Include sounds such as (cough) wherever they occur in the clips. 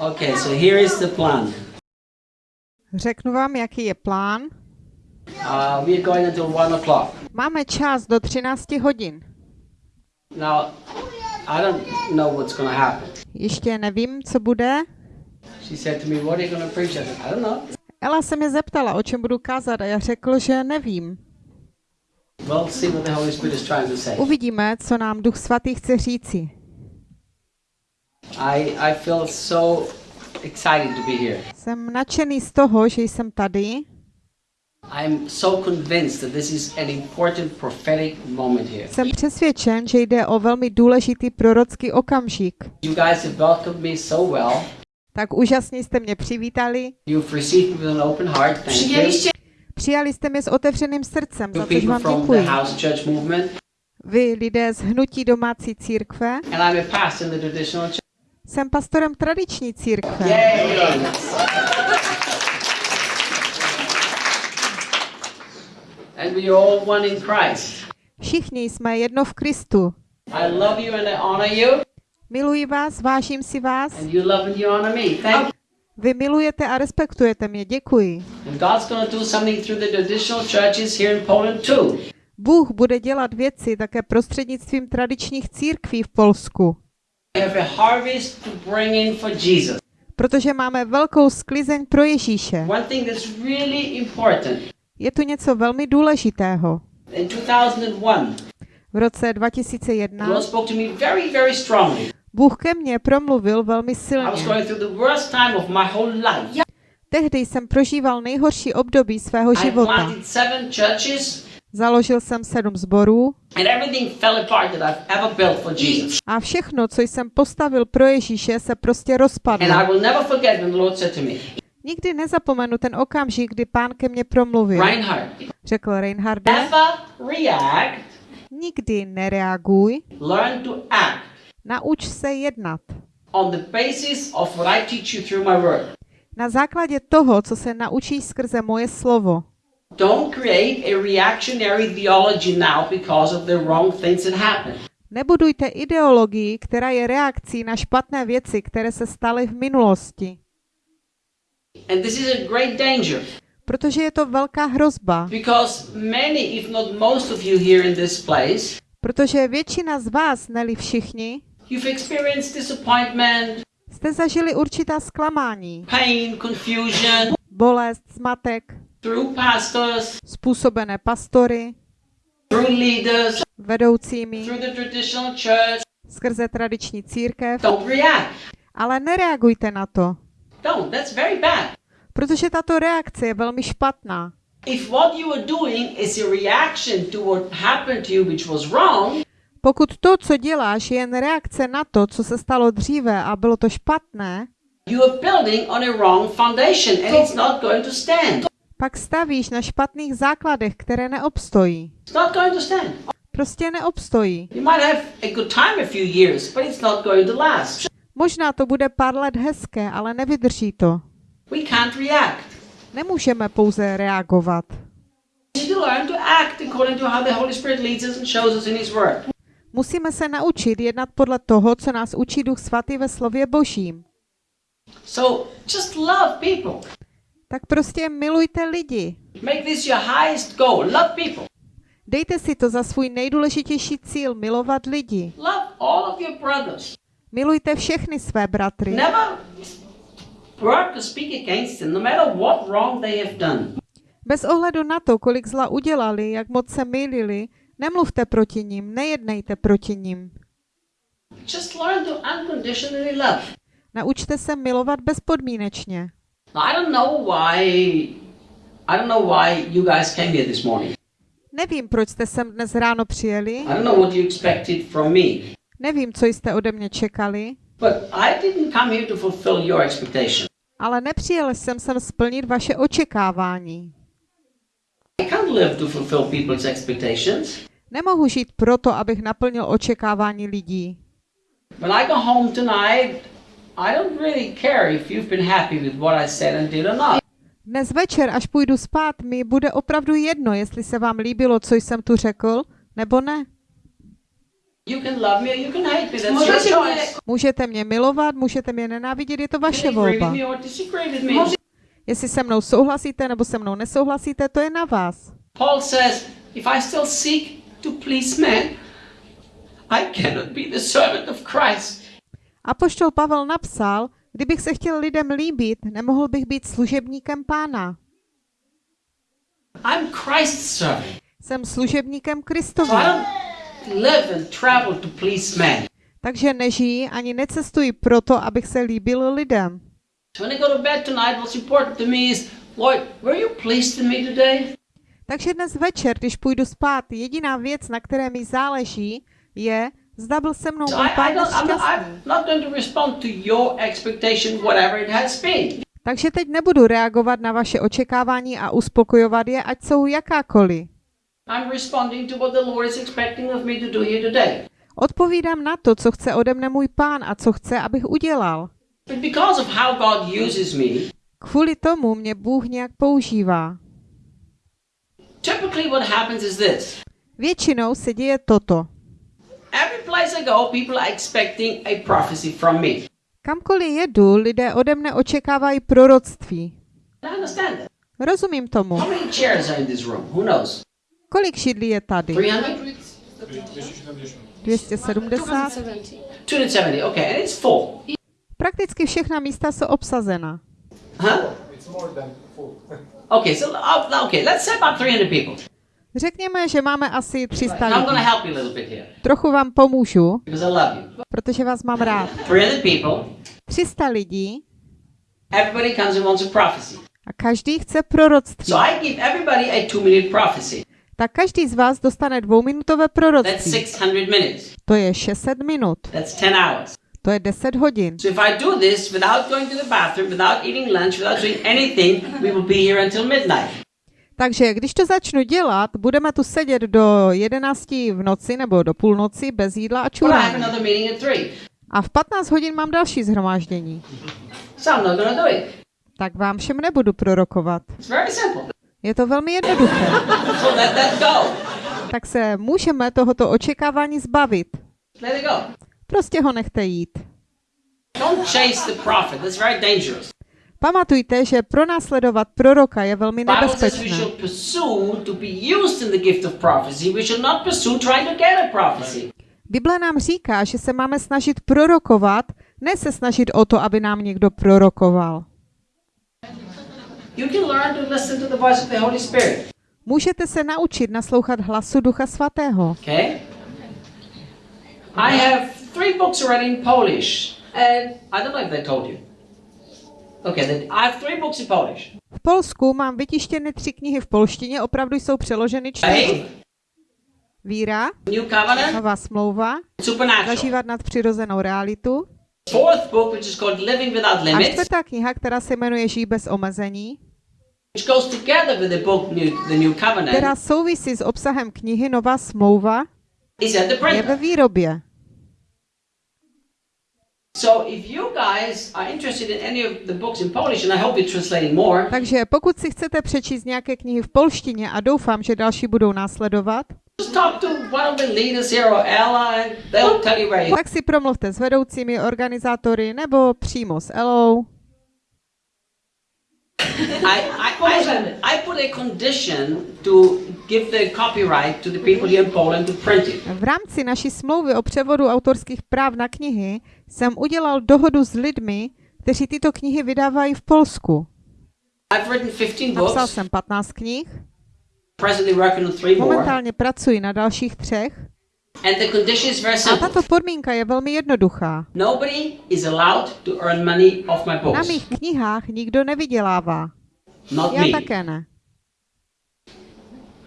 Okay, so here is the plan. Řeknu vám, jaký je plán. Uh, we are going until one o'clock. Máme čas do 13 hodin. Now, I don't know what's going to happen. Ještě nevím, co bude. She said to me, "What are you going to preach?" I said, "I don't know." Ela se mě zeptala, o čem budu kázat a já řekl, že nevím. We'll see what the Holy Spirit is trying to say. Uvidíme, co nám Duch Svatý chce říci. I I feel so excited to be here. Jsem nadšený z toho, že jsem tady. I'm so convinced that this is an important prophetic moment here. Jsem přesvědčen, že jde o velmi důležitý prorocký okamžik. You guys have welcomed me so well. Tak úžasně jste mě přivítali. You've received me with an open heart. Thank you. Přijali jste mě s otevřeným srdcem, za což vám děkuji. Vy, lidé z Hnutí domácí církve, and I'm a pastor in the traditional church. Jsem pastorem tradiční církve. Yay! And we are all one in Christ. Všichni jsme jedno v Kristu. I love you and I honor you, Miluji vás, vážím si vás. and you love and you honor me. Thank you. Vy milujete a respektujete mě. Děkuji. Bůh bude dělat věci také prostřednictvím tradičních církví v Polsku, protože máme velkou sklizeň pro Ježíše. One thing that's really important. Je tu něco velmi důležitého. In 2001, V roce the 2001 Lord spoke to me very, very strongly. Bůh ke mně promluvil velmi silně. going through the worst time of my whole life. Tehdy jsem prožíval nejhorší období svého I života. Založil jsem sedm zborů a všechno, co jsem postavil pro Ježíše, se prostě rozpadlo. Nikdy nezapomenu ten okamžik, kdy pán ke mně promluvil. Reinhard, Řekl react, nikdy nereaguj, learn to act nauč se jednat. on the basis of what I teach you through my word. Na základě toho, co se naučíš skrze moje slovo. Don't create a reactionary theology now because of the wrong things that happened. Nebudujte ideologii, která je reakcí na špatné věci, které se staly v minulosti. And this is a great danger Protože je to velká hrozba. because many, if not most of you here in this place, Protože většina z vás, neli všichni, you've experienced disappointment, jste zažili určitá zklamání, pain, confusion bolest, pastors, způsobené pastory, vedoucími, skrze tradiční církev, ale nereagujte na to, protože tato reakce je velmi špatná. Pokud to, co děláš, je jen reakce na to, co se stalo dříve a bylo to špatné, you are building on a wrong foundation and it's not going to stand. Pak stavíš na špatných základech, které neobstojí. Prostě neobstojí. Years. Možná to bude pár let hezké, ale nevydrží to. Nemůžeme pouze reagovat. Musíme se naučit jednat podle toho, co nás učí Duch Svatý ve slově Božím. So just love people. Tak prostě milujte lidi. Make this your highest goal. Love people. Dejte si to za svůj nejdůležitější cíl milovat lidi. Love all of your brothers. Milujte všechny své bratry. Never work or speak against them, no matter what wrong they have done. Bez ohledu na to, kolik zla udělali, jak moc se mýlili, nemluvte proti nim, nejednejte proti nim. Just learn to unconditionally love. Naučte se milovat bezpodmínečně. Now, I don't know why. I don't know why you guys came here this morning. Nevím, proč jste sem dnes ráno přijeli, I don't know what you expected from me. nevím, co jste ode mě čekali, But I didn't come here to fulfill your expectation. ale nepřijel jsem sem splnit vaše očekávání. I can't live to fulfill people's expectations. Nemohu žít proto, abych naplnil očekávání lidí. When I go home tonight, I don't really care if you've been happy with what I said and did or not. Dnes večer, až půjdu spát, mi bude opravdu jedno, jestli se vám líbilo, co jsem tu řekl, nebo ne. You can love me or you can hate me. That's your Możecie mnie, choice. Můžete mě milovat, můžete mě nenávidět, je to vaše can agree with volba. me or disagree with me. Może- Jestli se mnou souhlasíte nebo se mnou nesouhlasíte, to je na vás. Paul says, if I still seek to please men, I cannot be the servant of Christ. Apoštol Pavel napsal, kdybych se chtěl lidem líbit, nemohl bych být služebníkem pána. I'm Christ's servant. Jsem služebníkem So Kristovi. I don't live and travel to please men. Takže nežijí ani necestuji proto, abych se líbil lidem. So? Takže dnes večer, když půjdu spát, jediná věc, na které mi záleží, je, zda byl se mnou So pán šťastný. Takže teď nebudu reagovat na vaše očekávání a uspokojovat je, ať jsou jakákoliv. Odpovídám na to, co chce ode mne můj pán a co chce, abych udělal. Kvůli tomu mě Bůh nějak používá. Většinou se děje toto. Every place I go, people are expecting a prophecy from me. Kamkoliv jedu, lidé ode mne očekávají proroctví. I understand that. Rozumím tomu. How many chairs are in this room? Who knows? Kolik šidlí je tady? 300? 270? 270, okay, and it's full. Prakticky všechna místa jsou obsazena. Huh? Okay, so uh, okay, let's say about 300 people. Řekněme, že máme asi 300 I'm going to lidí. Trochu vám pomůžu, protože vás mám rád. 300 people, 300 lidí a každý chce proroctví. So. Tak každý z vás dostane dvouminutové proroctví. 600 minutes. To je 600 minut. That's 10 hours. To je 10 hodin. Takže když to začnu dělat, budeme tu sedět do 11 v noci nebo do půlnoci bez jídla a čurání. another meeting at 3. A v 15 hodin mám další zhromáždění. So. Tak vám všem nebudu prorokovat. Je to velmi jednoduché. (laughs) So let that go. Tak se můžeme tohoto očekávání zbavit. Let it go. Prostě ho nechte jít. Don't chase the prophet. That's very dangerous. Pamatujte, že pronásledovat proroka je velmi nebezpečné. Bible nám říká, že se máme snažit prorokovat, ne se snažit o to, aby nám někdo prorokoval. Můžete se naučit naslouchat hlasu Ducha Svatého. Okay? I have three books already in Polish. And I don't know if they told you. Okay, then I have three books in Polish. V Polsku mám vytištěny tři knihy v polštině, opravdu jsou přeloženy čtyři. Víra, New Covenant, nová smlouva, zažívat nadpřirozenou realitu. Fourth book, which is called Living Without A čtvrtá kniha, která se jmenuje Žij bez omezení, which goes together with the book New, the New která souvisí s obsahem knihy Nová smlouva, is at the je ve výrobě. So if you guys are interested in any of the books in Polish, and I hope you're translating more, Takže pokud si chcete přečíst nějaké knihy v polštině a doufám, že další budou následovat, just talk to one of the leaders here or Ella, and they'll tell you where you tak si promluvte s vedoucími organizátory nebo přímo s Elou. I, I, I, I put a condition to give the copyright to the people here in Poland to print it. V rámci naší smlouvy o převodu autorských práv na knihy jsem udělal dohodu s lidmi, kteří tyto knihy vydávají v Polsku. I've written 15 Napsal books, jsem 15 knih, presently working on three more, momentálně pracuji na dalších třech a tato podmínka je velmi jednoduchá. Nobody is allowed to earn money off my Na mých knihách nikdo nevydělává. Not Já me. také ne.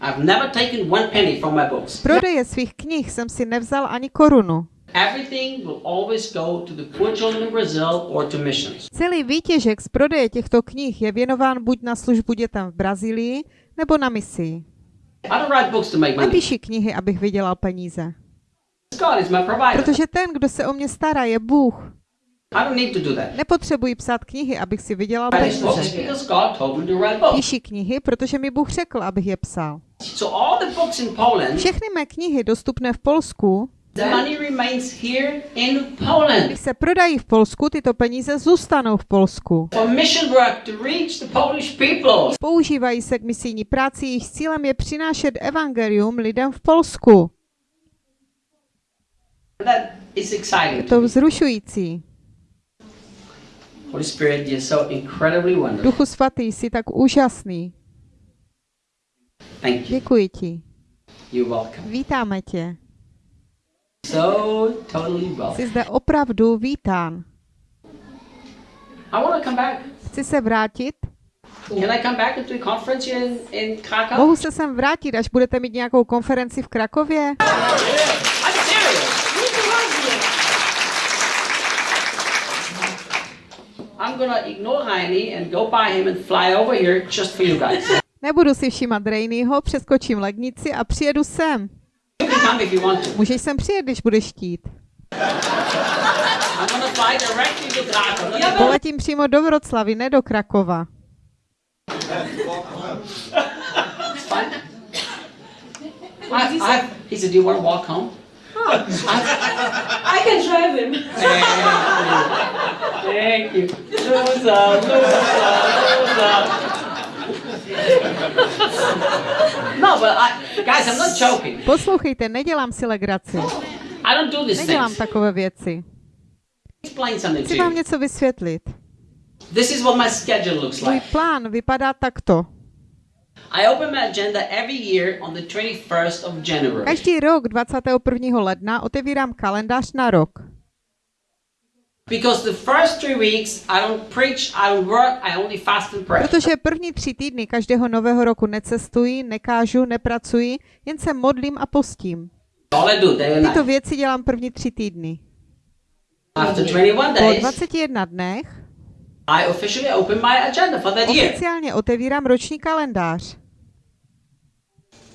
I've never taken one penny from my books. Z prodeje svých knih jsem si nevzal ani korunu. Everything will always go to the poor children in Brazil or to missions. Celý výtěžek z prodeje těchto knih je věnován buď na službu dětem v Brazílii, nebo na misii. Nepíši knihy, abych vydělal peníze. Protože ten, kdo se o mě stará, je Bůh. I don't need to do that. Nepotřebuji psát knihy, abych si vydělal peníze. Píši knihy, protože mi Bůh řekl, abych je psal. Všechny mé knihy dostupné v Polsku The money remains here in Poland Když se prodají v Polsku, tyto peníze zůstanou v Polsku. for mission work to reach the Polish people. Používají se k misijní práci, jejich cílem je přinášet evangelium lidem v Polsku. That is exciting. Je to vzrušující. Holy Spirit, you're so incredibly wonderful. Duchu svatý, jsi tak úžasný. Thank you. Děkuji ti. You're welcome. Vítáme tě. So totally. Jsi zde opravdu vítán. I want to come back. Chci se vrátit. Can I come back into the conference here in, in Krakow? Mohu se sem vrátit, až budete mít nějakou konferenci v Krakově? Nebudu si všímat Rejnýho, přeskočím lednici a přijedu sem. Můžeš sem přijet, když budeš chtít. Krakow. Poletím přímo do Vroclavy, ne do Krakova. I, I, he said, "Do you want to walk home?" I can drive him. Thank you. Loser, loser, loser. No, but I, guys, I'm not joking. Poslouchejte, nedělám si legraci. I don't do these Nedělám things. takové věci. Chci vám něco vysvětlit. This is what my schedule looks Můj like. plán vypadá takto. I open my agenda every year on the 21st of January. Každý rok 21. ledna otevírám kalendář na rok. Because the first three weeks I don't preach, I don't work, I only fast and pray. Protože první tři týdny každého nového roku necestuji, nekážu, nepracuji, jen se modlím a postím. Tyto věci dělám první tři týdny. After 21 Po days, 21 dnech I officially open my agenda for that year. oficiálně otevírám roční kalendář.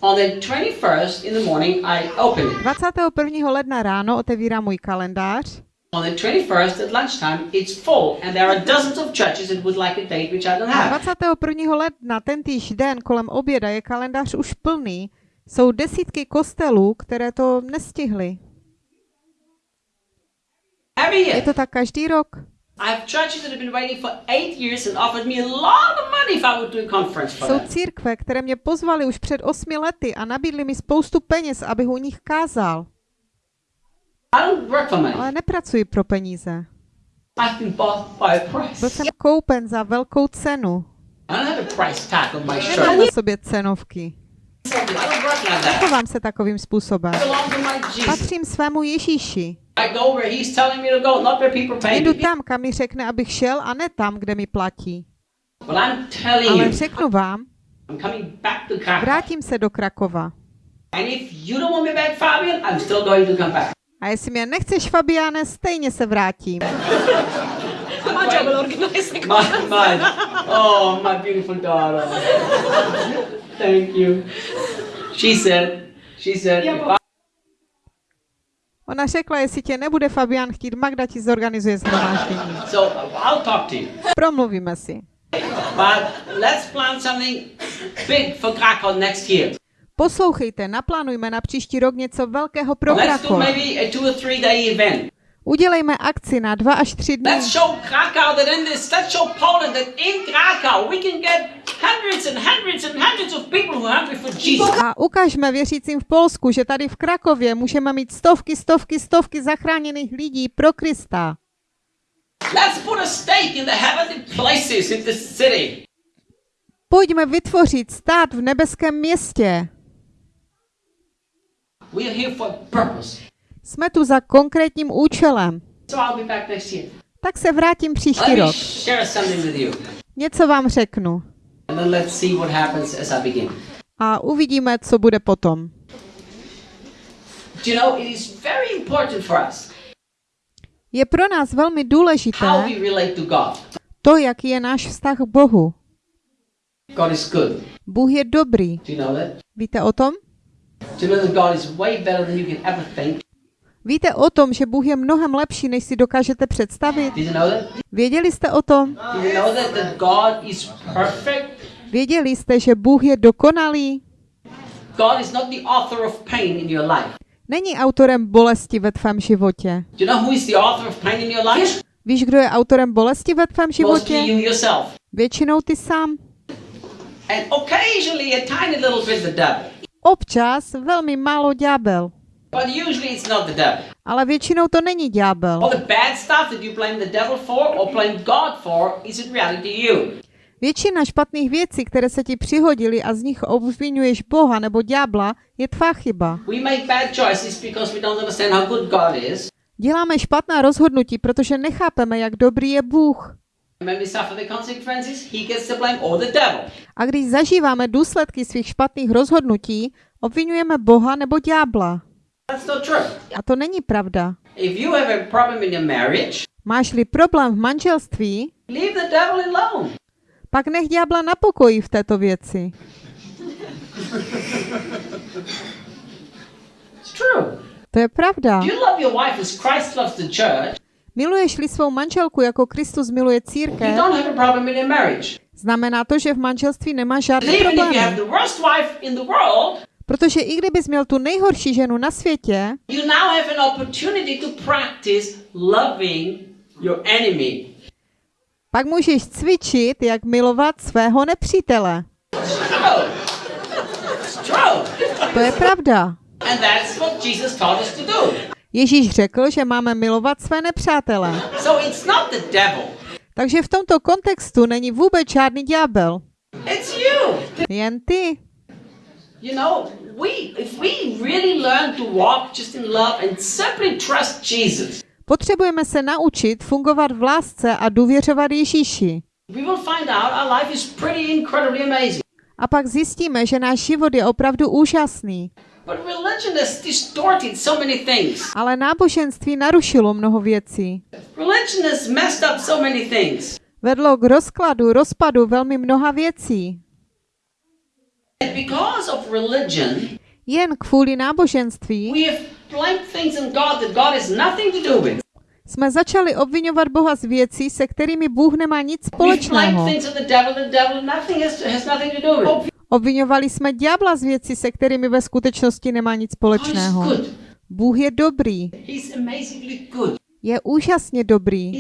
On the 21st in the morning, I open it. 21. ledna ráno otevírám můj kalendář. On the 21st at lunchtime, it's full, and there are dozens of churches that would like a date which I don't have. 21. ledna tentýž den kolem oběda je kalendář už plný. Jsou desítky kostelů, které to nestihly. Je to tak každý rok. I have churches that have been waiting for eight years and offered me a lot of money if I would do a conference for Jsou církve, které mě pozvali už před osmi lety a nabídli mi spoustu peněz, abych u nich kázal. I don't work for money. Ale nepracuji pro peníze. Byl jsem koupen za velkou cenu. Nemám na sobě cenovky. I don't work like that. Chovám se takovým způsobem. Patřím svému Ježíši. Jdu tam, kam mi řekne, abych šel, a ne tam, kde mi platí. Ale řeknu vám, vrátím se do Krakova. A jestli mě nechceš, Fabiane, stejně se vrátím. My job will organize the My, my, oh, my beautiful daughter. Thank you. She said, she said, Ona řekla, jestli tě nebude Fabian chtít, Magda ti zorganizuje zhromáždění. so I'll talk to you. Promluvíme si. But let's plan something big for Krakow next year. Poslouchejte, naplánujme na příští rok něco velkého pro Krakov. Udělejme akci na dva až tři dny. Let's show Krakow that in this, let's show Poland that in Krakow we can get hundreds and hundreds and hundreds of people who are hungry for Jesus. A ukažme věřícím v Polsku, že tady v Krakově můžeme mít stovky, stovky, stovky zachráněných lidí pro Krista. Let's put a stake in the heavenly places in this city. Pojďme vytvořit stát v nebeském městě. We are here for a purpose. Jsme tu za konkrétním účelem. So I'll be back next year. Tak se vrátím příští Let rok. share something with you. Něco vám řeknu. And then let's see what happens as I begin. A uvidíme, co bude potom. Do you know, it is very important for us Je pro nás velmi how důležité we relate to God. to, jaký je náš vztah k Bohu. God is good. Bůh je dobrý. Do you know that? Víte o tom? Víte o tom, že Bůh je mnohem lepší, než si dokážete představit? Věděli jste o tom? Věděli jste, že Bůh je dokonalý? God is not the author of pain in your life. Není autorem bolesti ve tvém životě. Do you know who is the author of pain in your life? Víš, kdo je autorem bolesti ve tvém životě? Většinou ty sám. And occasionally a tiny little bit the devil. Občas velmi málo ďábel. But usually it's not the devil. Ale většinou to není ďábel. All the bad stuff that you blame the devil for or blame God for is in reality you. Většina špatných věcí, které se ti přihodily a z nich obvinuješ Boha nebo ďábla, je tvá chyba. Děláme špatná rozhodnutí, protože nechápeme, jak dobrý je Bůh. A když zažíváme důsledky svých špatných rozhodnutí, obvinujeme Boha nebo ďábla. A to není pravda. If you have a problem in your marriage, Máš-li problém v manželství, pak nech ďábla na pokoji v této věci. It's true. To je pravda. Miluješ-li svou manželku jako Kristus miluje církev, znamená to, že v manželství nemáš the world, Protože i kdybys měl tu nejhorší ženu na světě, pak můžeš cvičit, jak milovat svého nepřítele. To je pravda. Ježíš řekl, že máme milovat své nepřátele. So it's not the devil. Takže v tomto kontextu není vůbec žádný ďábel. It's you. Jen ty. You know, we if we really learn to walk just in love and simply trust Jesus, Potřebujeme se naučit fungovat v lásce a důvěřovat Ježíši. we will find out our life is pretty incredibly amazing. A pak zjistíme, že náš život je opravdu úžasný. But religion has distorted so many things. Ale náboženství narušilo mnoho věcí. Religion has messed up so many things. Vedlo k rozkladu, rozpadu velmi mnoha věcí. And because of religion, Jen kvůli náboženství we have blamed things in God that God has nothing to do with. jsme začali obvinovat Boha z věcí, se kterými Bůh nemá nic společného. Obvinovali jsme ďábla z věcí, se kterými ve skutečnosti nemá nic společného. Bůh je dobrý. Je úžasně dobrý.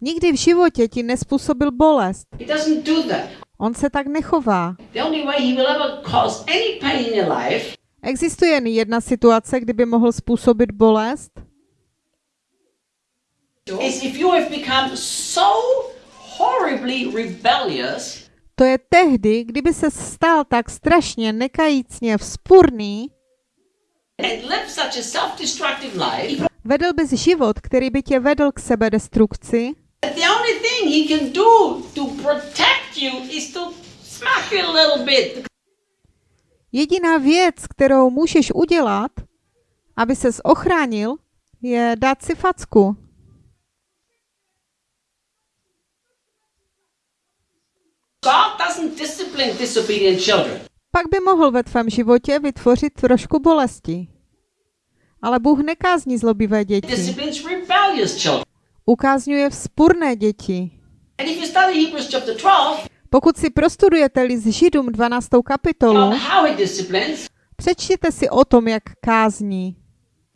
Nikdy v životě ti nespůsobil bolest. On se tak nechová. Existuje jen jedna situace, kdyby mohl způsobit bolest, is if you have become so horribly rebellious to je tehdy, kdyby se stal tak strašně nekajícně vzpurný, life vedl bys život, který by tě vedl k sebedestrukci. Jediná věc, kterou můžeš udělat, aby ses ochránil, je dát si facku. God doesn't discipline disobedient children. Pak by mohl ve tvém životě vytvořit trošku bolesti. Ale Bůh nekázní zlobivé děti. Ukázňuje vzpurné děti. And if you study Hebrews chapter 12, Pokud si prostudujete list Židům 12. kapitolu, přečtěte si o tom, jak kázní.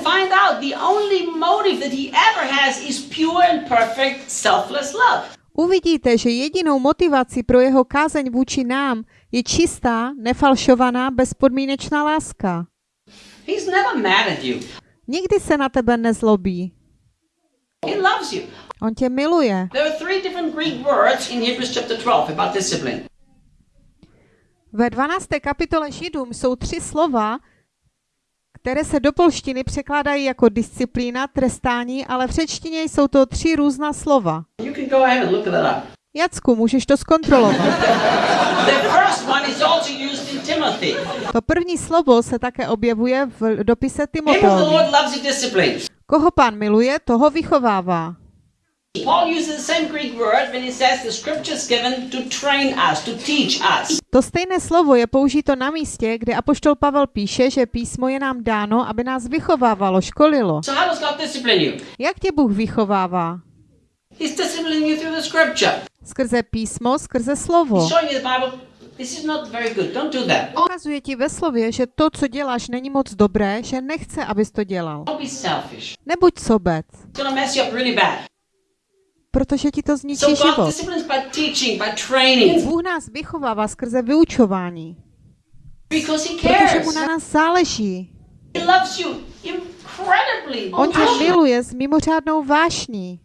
find out the only motive that he ever has is pure and perfect selfless love. Uvidíte, že jedinou motivací pro jeho kázeň vůči nám je čistá, nefalšovaná, bezpodmínečná láska. He's never mad at you. Nikdy se na tebe nezlobí. He loves you. On tě miluje. There are three different Greek words in Hebrews chapter 12 about discipline. Ve 12. kapitole Židům jsou tři slova, které se do polštiny překládají jako disciplína, trestání, ale v řečtině jsou to tři různá slova. Jacku, můžeš to zkontrolovat. To první slovo se také objevuje v dopise Timoteovi. Koho pán miluje, toho vychovává. To train us, to teach us. To stejné slovo je použito na místě, kde apoštol Pavel píše, že písmo je nám dáno, aby nás vychovávalo, školilo. So how does God discipline you? Jak tě Bůh vychovává? He's disciplining you through the scripture. Skrze písmo, skrze slovo. He's showing you the Bible this is not very good. Don't do that. Ukazuje ti ve slově, že to, co děláš, není moc dobré, že nechce, abys to dělal. Don't be selfish. Nebuď sobec, It's gonna mess you up really bad. Protože ti to zničí život. Bůh nás vychovává skrze vyučování, protože mu na nás záleží. On tě miluje s mimořádnou vášní.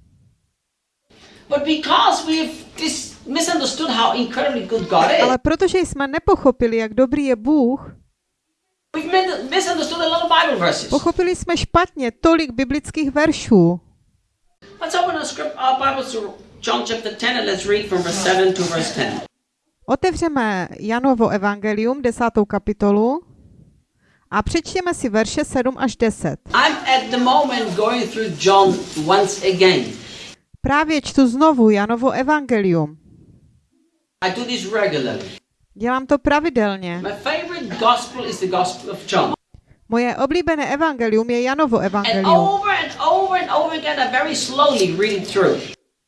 Ale protože jsme nepochopili, jak dobrý je Bůh, pochopili jsme špatně tolik biblických veršů. Let's open our script, our Bibles to John chapter 10 and let's read from verse 7 to verse 10. Otevřeme Janovo evangelium, desátou kapitolu, a přečtěme si verše 7 až 10. I'm at the moment going through John once again. Právě čtu znovu Janovo evangelium. I do this regularly. Dělám to pravidelně. My favorite gospel is the Gospel of John. Moje oblíbené evangelium je Janovo evangelium.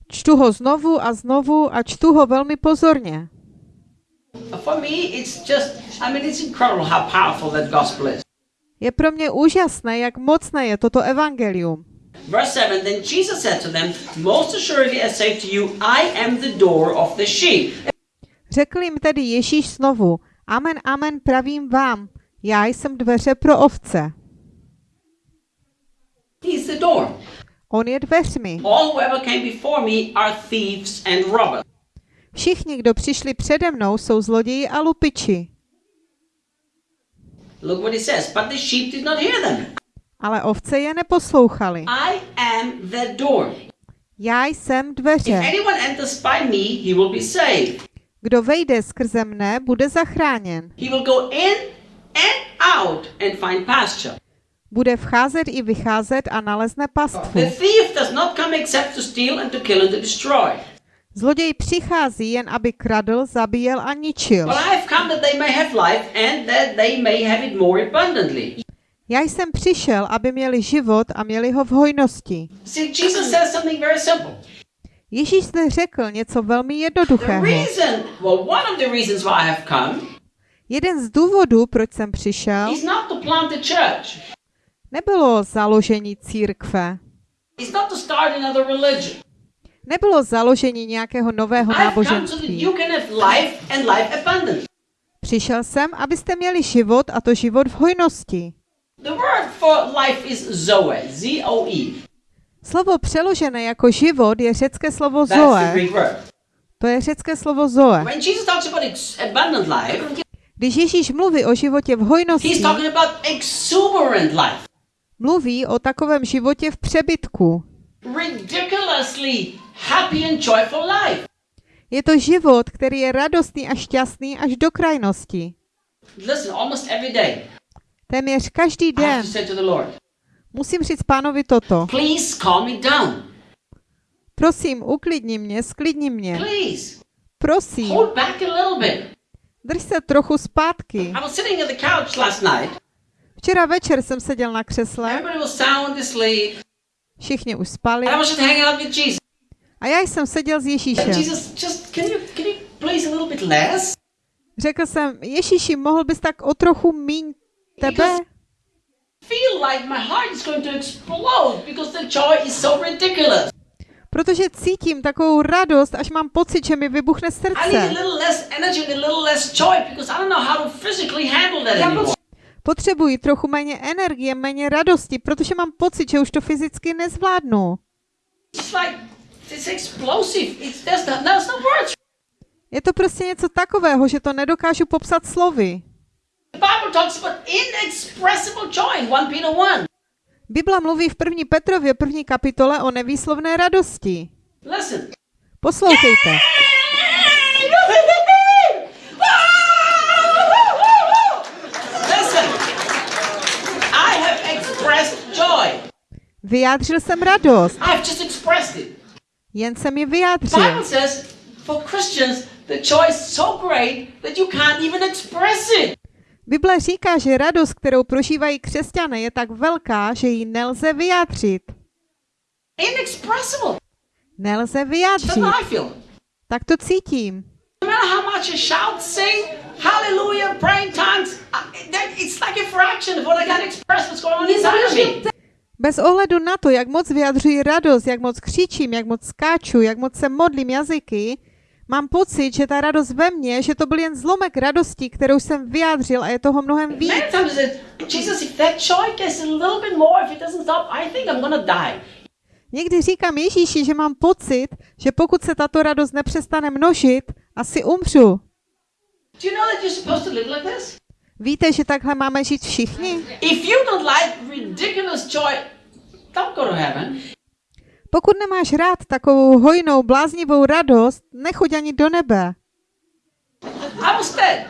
Čtu ho znovu a znovu a čtu ho velmi pozorně. For me, it's just, I mean, it's incredible how powerful that gospel is. Je pro mě úžasné, jak mocné je toto evangelium. Verse 7 Then Jesus said to them, Most assuredly I say to you, I am the door of the sheep. Řekl jim tedy Ježíš znovu, amen, amen, pravím vám, já jsem dveře pro ovce. He's the door. On je dveřmi. All who ever came before me are thieves and robbers. Všichni, kdo přišli přede mnou, jsou zloději a lupiči. Look what he says. But the sheep did not hear them. Ale ovce je neposlouchali. I am the door. Já jsem If dveře. anyone enters by me, he will be saved. Kdo vejde skrze mne, bude zachráněn. He will go in and out and find pasture. Bude vcházet i vycházet a nalezne pastvu. The thief does not come except to steal and to kill and to destroy. Zloděj přichází jen, aby kradl, zabíjel a ničil. But I have come that they may have life and that they may have it more abundantly. Já jsem přišel, aby měli život a měli ho v hojnosti. Ježíš zde řekl něco velmi The jednoduchého. Jeden z důvodů, proč jsem přišel, nebylo založení církve, nebylo založení nějakého nového náboženství. Přišel jsem, abyste měli život a to život v hojnosti. Z-O-E. Slovo přeložené jako život je řecké slovo zoe. To je řecké slovo zoe. Když Ježíš mluví o životě v hojnosti, mluví o takovém životě v přebytku. ridiculously happy and joyful life. Je to život, který je radostný a šťastný až do krajnosti. Téměř každý den musím říct pánovi toto. Prosím, uklidni mě, sklidni mě. Please, Prosím, drž se trochu zpátky. Včera večer jsem seděl na křesle, všichni už spali a já jsem seděl s Ježíšem. Řekl jsem, Ježíši, mohl bys tak o trochu míň tebe? Feel like my heart is going to explode because the joy is so ridiculous. Protože cítím takovou radost, až mám pocit, že mi vybuchne srdce. Potřebuji trochu méně energie, méně radosti, protože mám pocit, že už to fyzicky nezvládnu. No, no. Je to prostě něco takového, že to nedokážu popsat slovy. The Bible talks about inexpressible joy in 1 Peter 1. Bibla mluví v první Petrově první kapitole o nevýslovné radosti. Listen. Poslouchejte. Vyjádřil jsem radost, I've just expressed it. jen jsem ji vyjádřil. Bible says for Christians the joy is so great that you can't even express it. Bible říká, že radost, kterou prožívají křesťané, je tak velká, že ji nelze vyjádřit. Inexpressible. Nelze vyjádřit. Tak to cítím. No me. Bez ohledu na to, jak moc vyjadřuji radost, jak moc křičím, jak moc skáču, jak moc se modlím jazyky, mám pocit, že ta radost ve mně, že to byl jen zlomek radosti, kterou jsem vyjádřil a je toho mnohem víc. Někdy říkám Ježíši, že mám pocit, že pokud se tato radost nepřestane množit, asi umřu. Víte, že takhle máme žít všichni? Pokud nemáš rád takovou hojnou, bláznivou radost, nechoď ani do nebe. I was dead.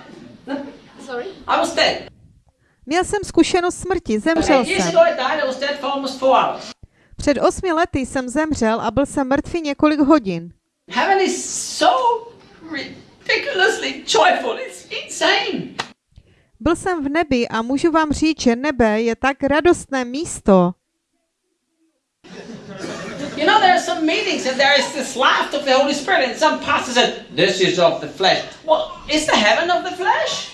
Sorry? I was dead. Měl jsem zkušenost smrti, zemřel jsem. Před osmi lety jsem zemřel a byl jsem mrtvý několik hodin. Heaven is so ridiculously joyful. It's insane. Byl jsem v nebi a můžu vám říct, že nebe je tak radostné místo. You know, there are some meetings and there is this laugh of the Holy Spirit, and some pastor said, This is of the flesh. Well, is the heaven of the flesh?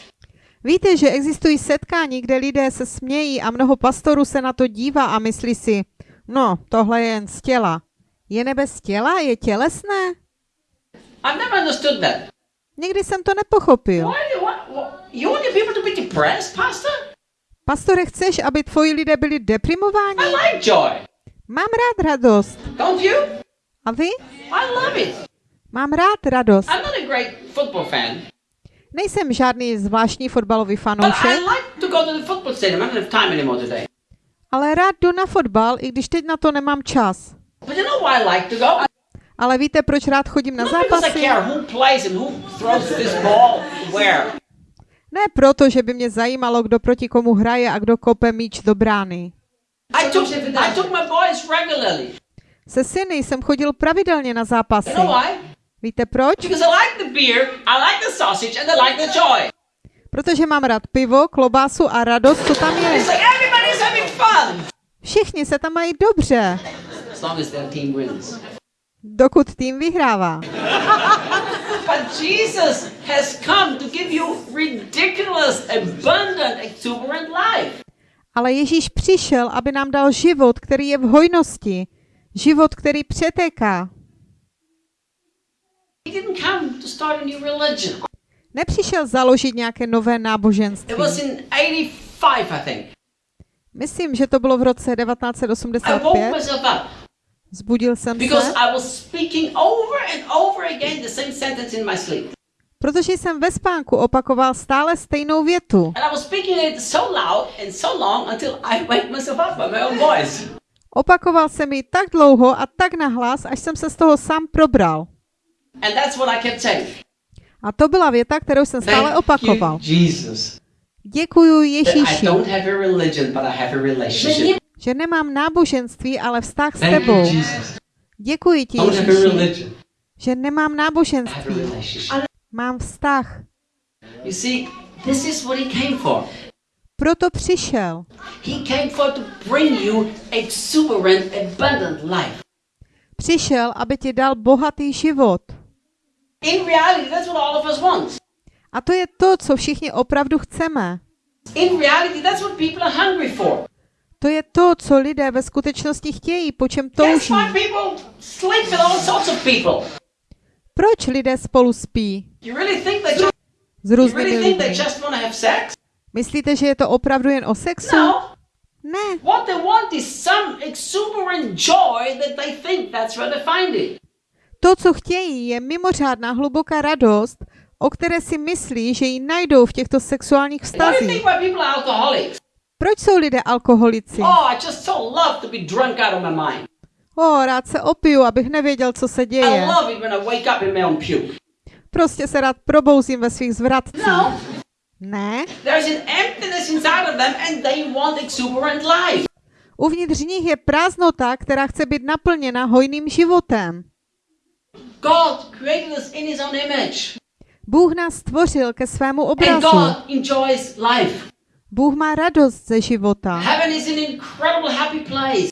Víte, že existují setkání, kde lidé se smějí a mnoho pastorů se na to dívá a myslí si, no, tohle je jen z těla. Je nebe z těla? Je tělesné? I've never understood that. Nikdy jsem to nepochopil. Why, what, what, you want your people to be depressed, Pastor? Pastore, chceš, aby tvoji lidé byli deprimováni? I like joy. Mám rád radost. Don't you? A vy? I love it. Mám rád radost. I'm not a great football fan, Nejsem žádný zvláštní fotbalový but I fanoušek, like to go to the football stadium. I don't have time anymore today. ale rád jdu na fotbal, i když teď na to nemám čas. But you know why I like to go? Ale víte, proč rád chodím na zápasy? care who plays and who throws this ball where. Ne proto, že by mě zajímalo, kdo proti komu hraje a kdo kope míč do brány. I took, I took my boys regularly. Se syny jsem chodil pravidelně na zápasy. You know why? Víte proč? Because I like the beer, I like the sausage, and I like the joy. Protože mám rád pivo, klobásu a radost, co tam je. Všichni se tam mají dobře, dokud tým vyhrává. (laughs) But Jesus has come to give you ridiculous, abundant, exuberant life. Ale Ježíš přišel, aby nám dal život, který je v hojnosti. Život, který přetéká. Nepřišel založit nějaké nové náboženství. was in 85, I think. Myslím, že to bylo v roce I woke 1985. myself up Zbudil jsem se, Protože jsem ve spánku opakoval stále stejnou větu. Opakoval jsem ji tak dlouho a tak nahlas, až jsem se z toho sám probral. And that's what I kept saying. A to byla věta, kterou jsem stále Thank opakoval. you, Jesus. Děkuju Ježíši, že nemám náboženství, ale vztah s tebou. Děkuji ti, Ježíši, že nemám náboženství. Mám vztah. You see, this is what he came for. Proto přišel. He came for to bring you exuberant, abundant life. Přišel, aby ti dal bohatý život. In reality, that's what all of us want. A to je to, co všichni opravdu chceme. In reality, that's what people are hungry for. To je to, co lidé ve skutečnosti chtějí, po čem touží. Proč lidé spolu spí You really think they just, s různými lidmi? Myslíte, že je to opravdu jen o sexu? No. Ne. What they want is some exuberant joy that they think that's where they find it. To, co chtějí, je mimořádná hluboká radost, o které si myslí, že ji najdou v těchto sexuálních vztazích. Proč jsou lidé alkoholici? Oh, rád se opiju, abych nevěděl, co se děje. Prostě se rád probouzím ve svých zvratcích. No, Ne. there's an emptiness inside of them and they want exuberant life. Uvnitř nich je prázdnota, která chce být naplněna hojným životem. God created us in his own image. Bůh nás stvořil ke svému And obrazu. God enjoys life. Bůh má radost ze života. Heaven is an incredible happy place.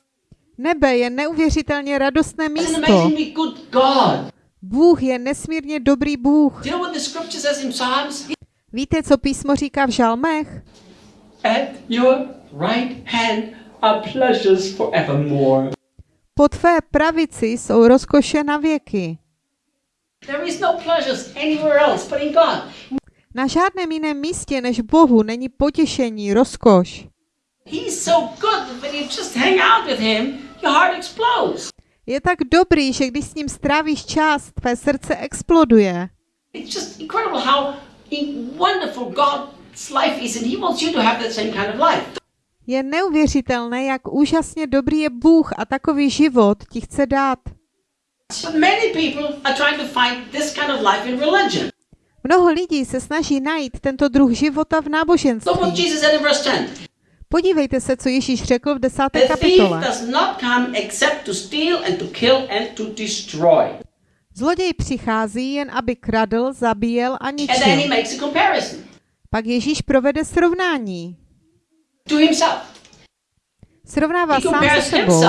Nebe je neuvěřitelně radostné an místo. amazingly good God. Bůh je nesmírně dobrý Bůh. Víte, co písmo říká v žalmech? At your right hand are pleasures forevermore. Po tvé pravici jsou rozkoše na věky. There is no pleasures anywhere else but in God. Na žádném jiném místě než Bohu není potěšení, rozkoš. He's so good that when you just hang out with him, your heart explodes. Je tak dobrý, že když s ním strávíš čas, tvé srdce exploduje. It's just incredible how in- wonderful God's life is, and He wants you to have that same kind of life. Je neuvěřitelné, jak úžasně dobrý je Bůh a takový život ti chce dát. Mnoho lidí se snaží najít tento druh života v náboženství. Jesus said in verse 10. Podívejte se, co Ježíš řekl v desáté kapitole. does not come except to steal and to kill and to destroy. Zloděj přichází jen, aby kradl, zabíjel a ničil. makes a comparison Pak Ježíš provede srovnání. Srovnává sám se sebou.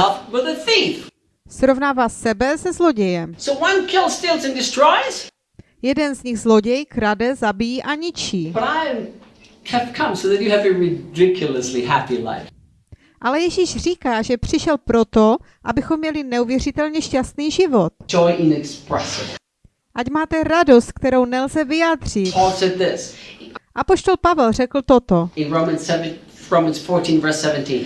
Srovnává sebe se zlodějem. So one kills, steals, and destroys, Jeden z nich zloděj krade, zabíjí a ničí. But I have come so that you have a ridiculously happy life. Ale Ježíš říká, že přišel proto, abychom měli neuvěřitelně šťastný život. Ať máte radost, kterou nelze vyjádřit. This Apoštol Pavel řekl toto in Romans 7, Romans 14, verse 17.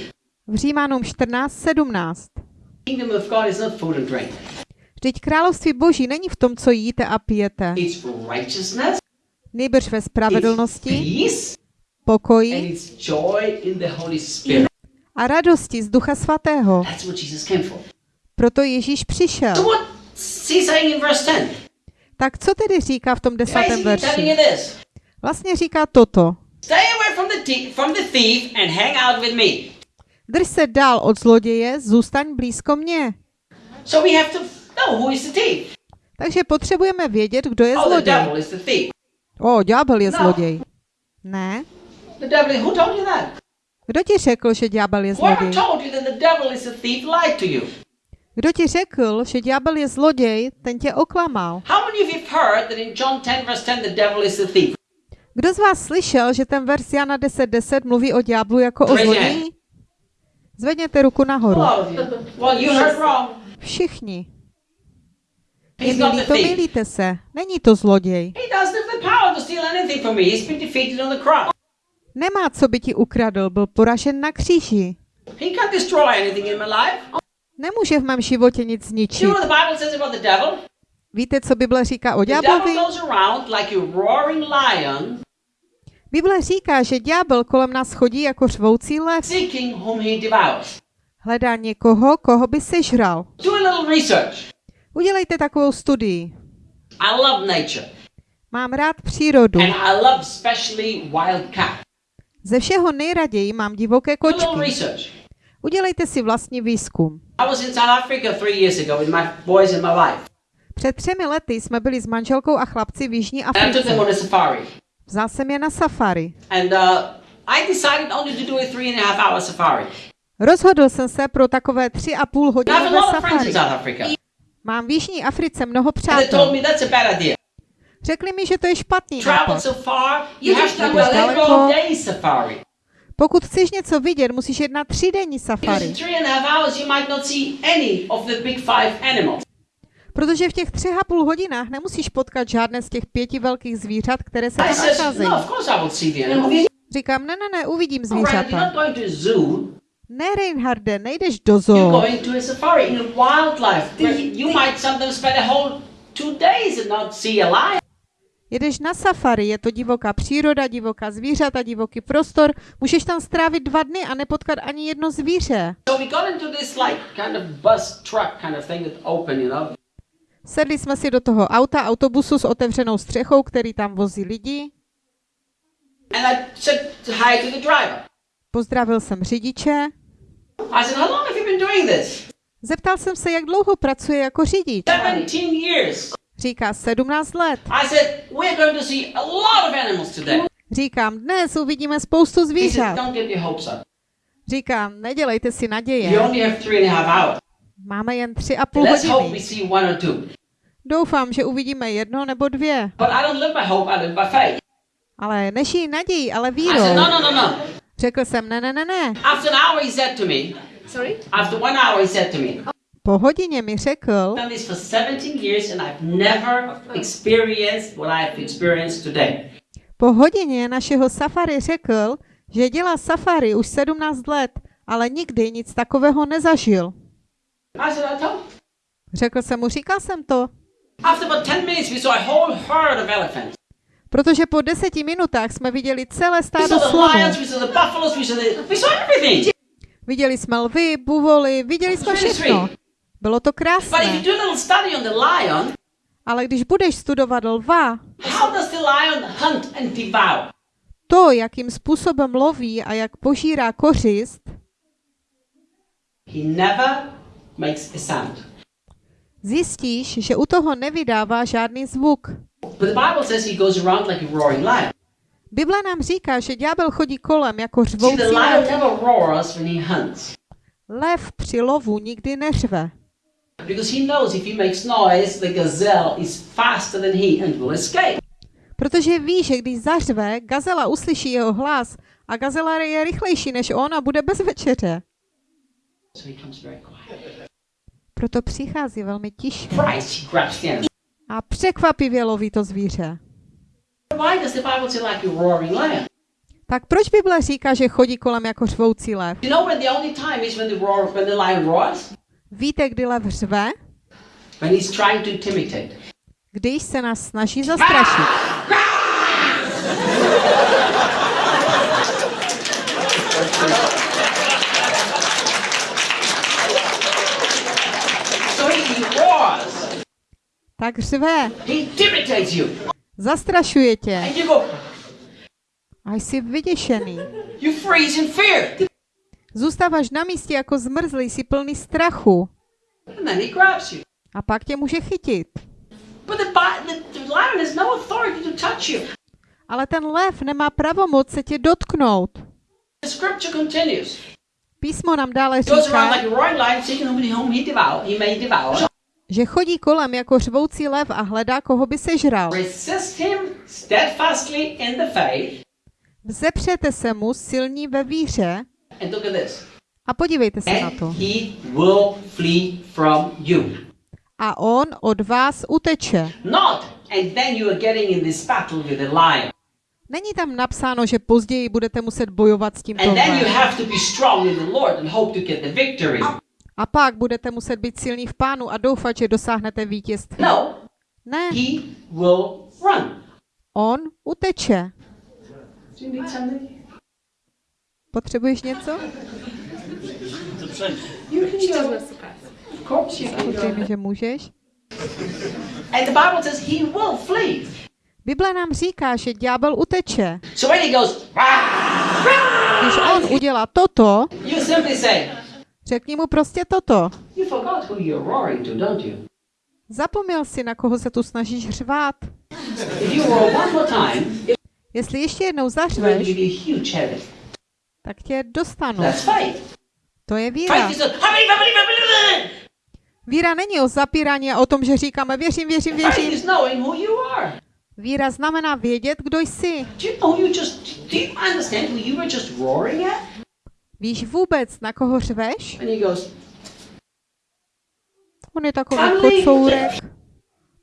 v Římanům 14.17. kingdom of God is not food and drink. Vždyť království boží není v tom, co jíte a pijete, It's righteousness, nejbrž ve spravedlnosti, pokoji a radosti z Ducha Svatého. Proto Ježíš přišel. what's he saying in verse 10? Tak co tedy říká v tom desátém verši? Vlastně říká toto. Drž se dál od zloděje, zůstaň blízko mě. Takže potřebujeme vědět, kdo je Oh, zloděj. O, ďábel je No. zloděj. Ne? The devil, who told you that? Kdo ti řekl, že ďábel je zloděj? told you that the devil is a thief lied to you. Kdo ti řekl, že ďábel je zloděj, ten tě oklamal. How many of you have heard that in John 10, verse 10, the devil is a thief? Kdo z vás slyšel, že ten verš Jana 10.10 mluví o ďáblu jako o zloději? Zvedněte ruku nahoru. Všichni. Thief. milíte se. Není to zloděj. Nemá, co by ti ukradl, byl poražen na kříži. Nemůže v mém životě nic zničit. Víte, co Bible říká o ďáblovi? Bible říká, že ďábel kolem nás chodí jako řvoucí lev. Hledá někoho, koho by sežral. Udělejte takovou studii. Mám rád přírodu. and I love especially wild cat. Ze všeho nejraději mám divoké kočky. Udělejte si vlastní výzkum. Před třemi lety jsme byli s manželkou a chlapci v Jižní Africe. Vzal jsem je na safari. Uh, safari. Rozhodl jsem se pro takové tři a půl hodinové safari. Mám v Jižní Africe mnoho přátel. Řekli mi, že to je špatný nápad. daleko. Pokud chceš něco vidět, musíš jet na třídenní safari. Protože v těch třech a půl hodinách nemusíš potkat žádné z těch pěti velkých zvířat, které se tam nacházejí. no. Říkám, ne, ne, ne, uvidím zvířata. Ne, Reinharde, nejdeš do You're zoo. going to a safari in a wildlife. where You might sometimes spend a whole two days and not see a lion. Jedeš na safari, je to divoká příroda, divoká zvířata, divoký prostor. Můžeš tam strávit dva dny a nepotkat ani jedno zvíře. So we got into this like kind of bus truck kind of thing that's open, you know. Sedli jsme si do toho auta, autobusu s otevřenou střechou, který tam vozí lidi. And I said hi to the driver. Pozdravil jsem řidiče. I said, how long have you been doing this? Zeptal jsem se, jak dlouho pracuje jako řidič. 17 years. Říká 17 let. I said, we're going to see a lot of animals today. Říkám, dnes uvidíme spoustu said, zvířat. don't get your hopes up. Říkám, nedělejte si You naděje. only have three and a half hours. Máme jen tři a půl Let's hope we hodiny. see one or two. Doufám, že uvidíme jedno nebo dvě. But I don't live by hope, I live by faith. Ale nežijí nadějí, ale I said, vírou. no, no, no, no. Řekl jsem, ne, ne, ne, ne. After an hour, he said to me, Sorry? after one hour, he said to me, Po hodině mi řekl, I've done this for 17 years and I've never experienced what I've experienced today. po hodině našeho safari řekl, že dělá safari už 17 let, ale nikdy nic takového nezažil. Řekl jsem mu, říkal jsem to, After about 10 minutes, we saw a whole herd of elephants. protože po deseti minutách jsme viděli celé stádo slonů. Viděli jsme lvy, buvoly, viděli jsme všechno. Bylo to krásné. Ale když budeš studovat lva, to, jakým způsobem loví a jak požírá kořist, zjistíš, že u toho nevydává žádný zvuk. Bible nám říká, že ďábel chodí kolem jako řvoucí. Lev při lovu nikdy neřve, protože ví, že když zařve, gazela uslyší jeho hlas a gazela je rychlejší než on a bude bez večeře. Proto přichází velmi tiše a překvapivě loví to zvíře. Tak proč Bible říká, že chodí kolem jako řvoucí lev? Víte, kdy lev řve? When he's trying to intimidate. Když se nás snaží zastrašit. So he roars. Tak řve, He intimidates you. zastrašuje tě And you go, a jsi vyděšený. you freeze in fear. Zůstáváš na místě jako zmrzlý, jsi plný strachu. A pak tě může chytit. Ale ten lev nemá pravomoc se tě dotknout. Písmo nám dále říká, že chodí kolem jako řvoucí lev a hledá, koho by sežral. Vzepřete se mu silní ve víře And look at this. a podívejte se na And to. he will flee from you. A on od vás uteče. Not, and then you are getting in this battle with the lion. Není tam napsáno, že později budete muset bojovat s tímto And then you lvem. have to be strong in the Lord and hope to get the victory. A pak budete muset být silní v pánu a doufat, že dosáhnete vítězství. No, Ne, he will run. on uteče. Do you need something? Potřebuješ něco? Go. Samozřejmě, že můžeš. And the Bible says he will flee. Bible nám říká, že ďábel uteče. So when he goes, "Rah!" Když on udělá toto, you simply say, řekni mu prostě toto. you forgot who you're roaring to, don't you? Zapomněl si, na koho se tu snažíš řvát. If you roar one more time, it's Jestli ještě jednou zařveš, tak tě dostanu. That's faith. To je víra. Is. Víra není o zapírání a o tom, že říkáme věřím, věřím, věřím. is. Víra znamená vědět, kdo jsi. Víš vůbec, na koho řveš? On je takový kocourek.